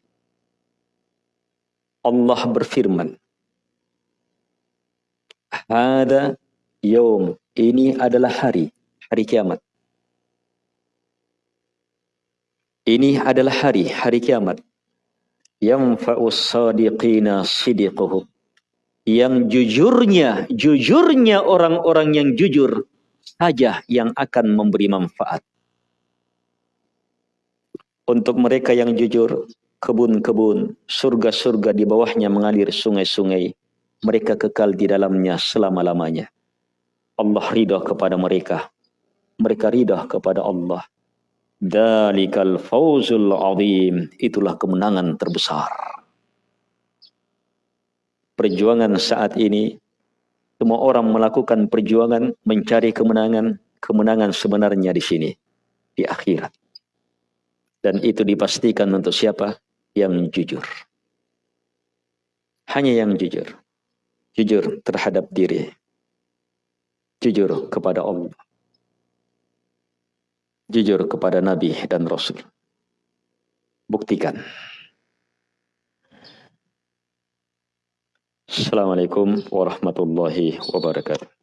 Allah berfirman Hada yom. Ini adalah hari. Hari kiamat. Ini adalah hari, hari kiamat. Yang sadiqina sidiquhum. Yang jujurnya, jujurnya orang-orang yang jujur saja yang akan memberi manfaat. Untuk mereka yang jujur, kebun-kebun, surga-surga di bawahnya mengalir sungai-sungai. Mereka kekal di dalamnya selama-lamanya. Allah ridha kepada mereka. Mereka ridha kepada Allah. Dalikal fawzul azim. Itulah kemenangan terbesar. Perjuangan saat ini, semua orang melakukan perjuangan mencari kemenangan. Kemenangan sebenarnya di sini, di akhirat. Dan itu dipastikan untuk siapa? Yang jujur. Hanya yang jujur. Jujur terhadap diri. Jujur kepada Allah. Jujur kepada Nabi dan Rasul. Buktikan. Assalamualaikum warahmatullahi wabarakatuh.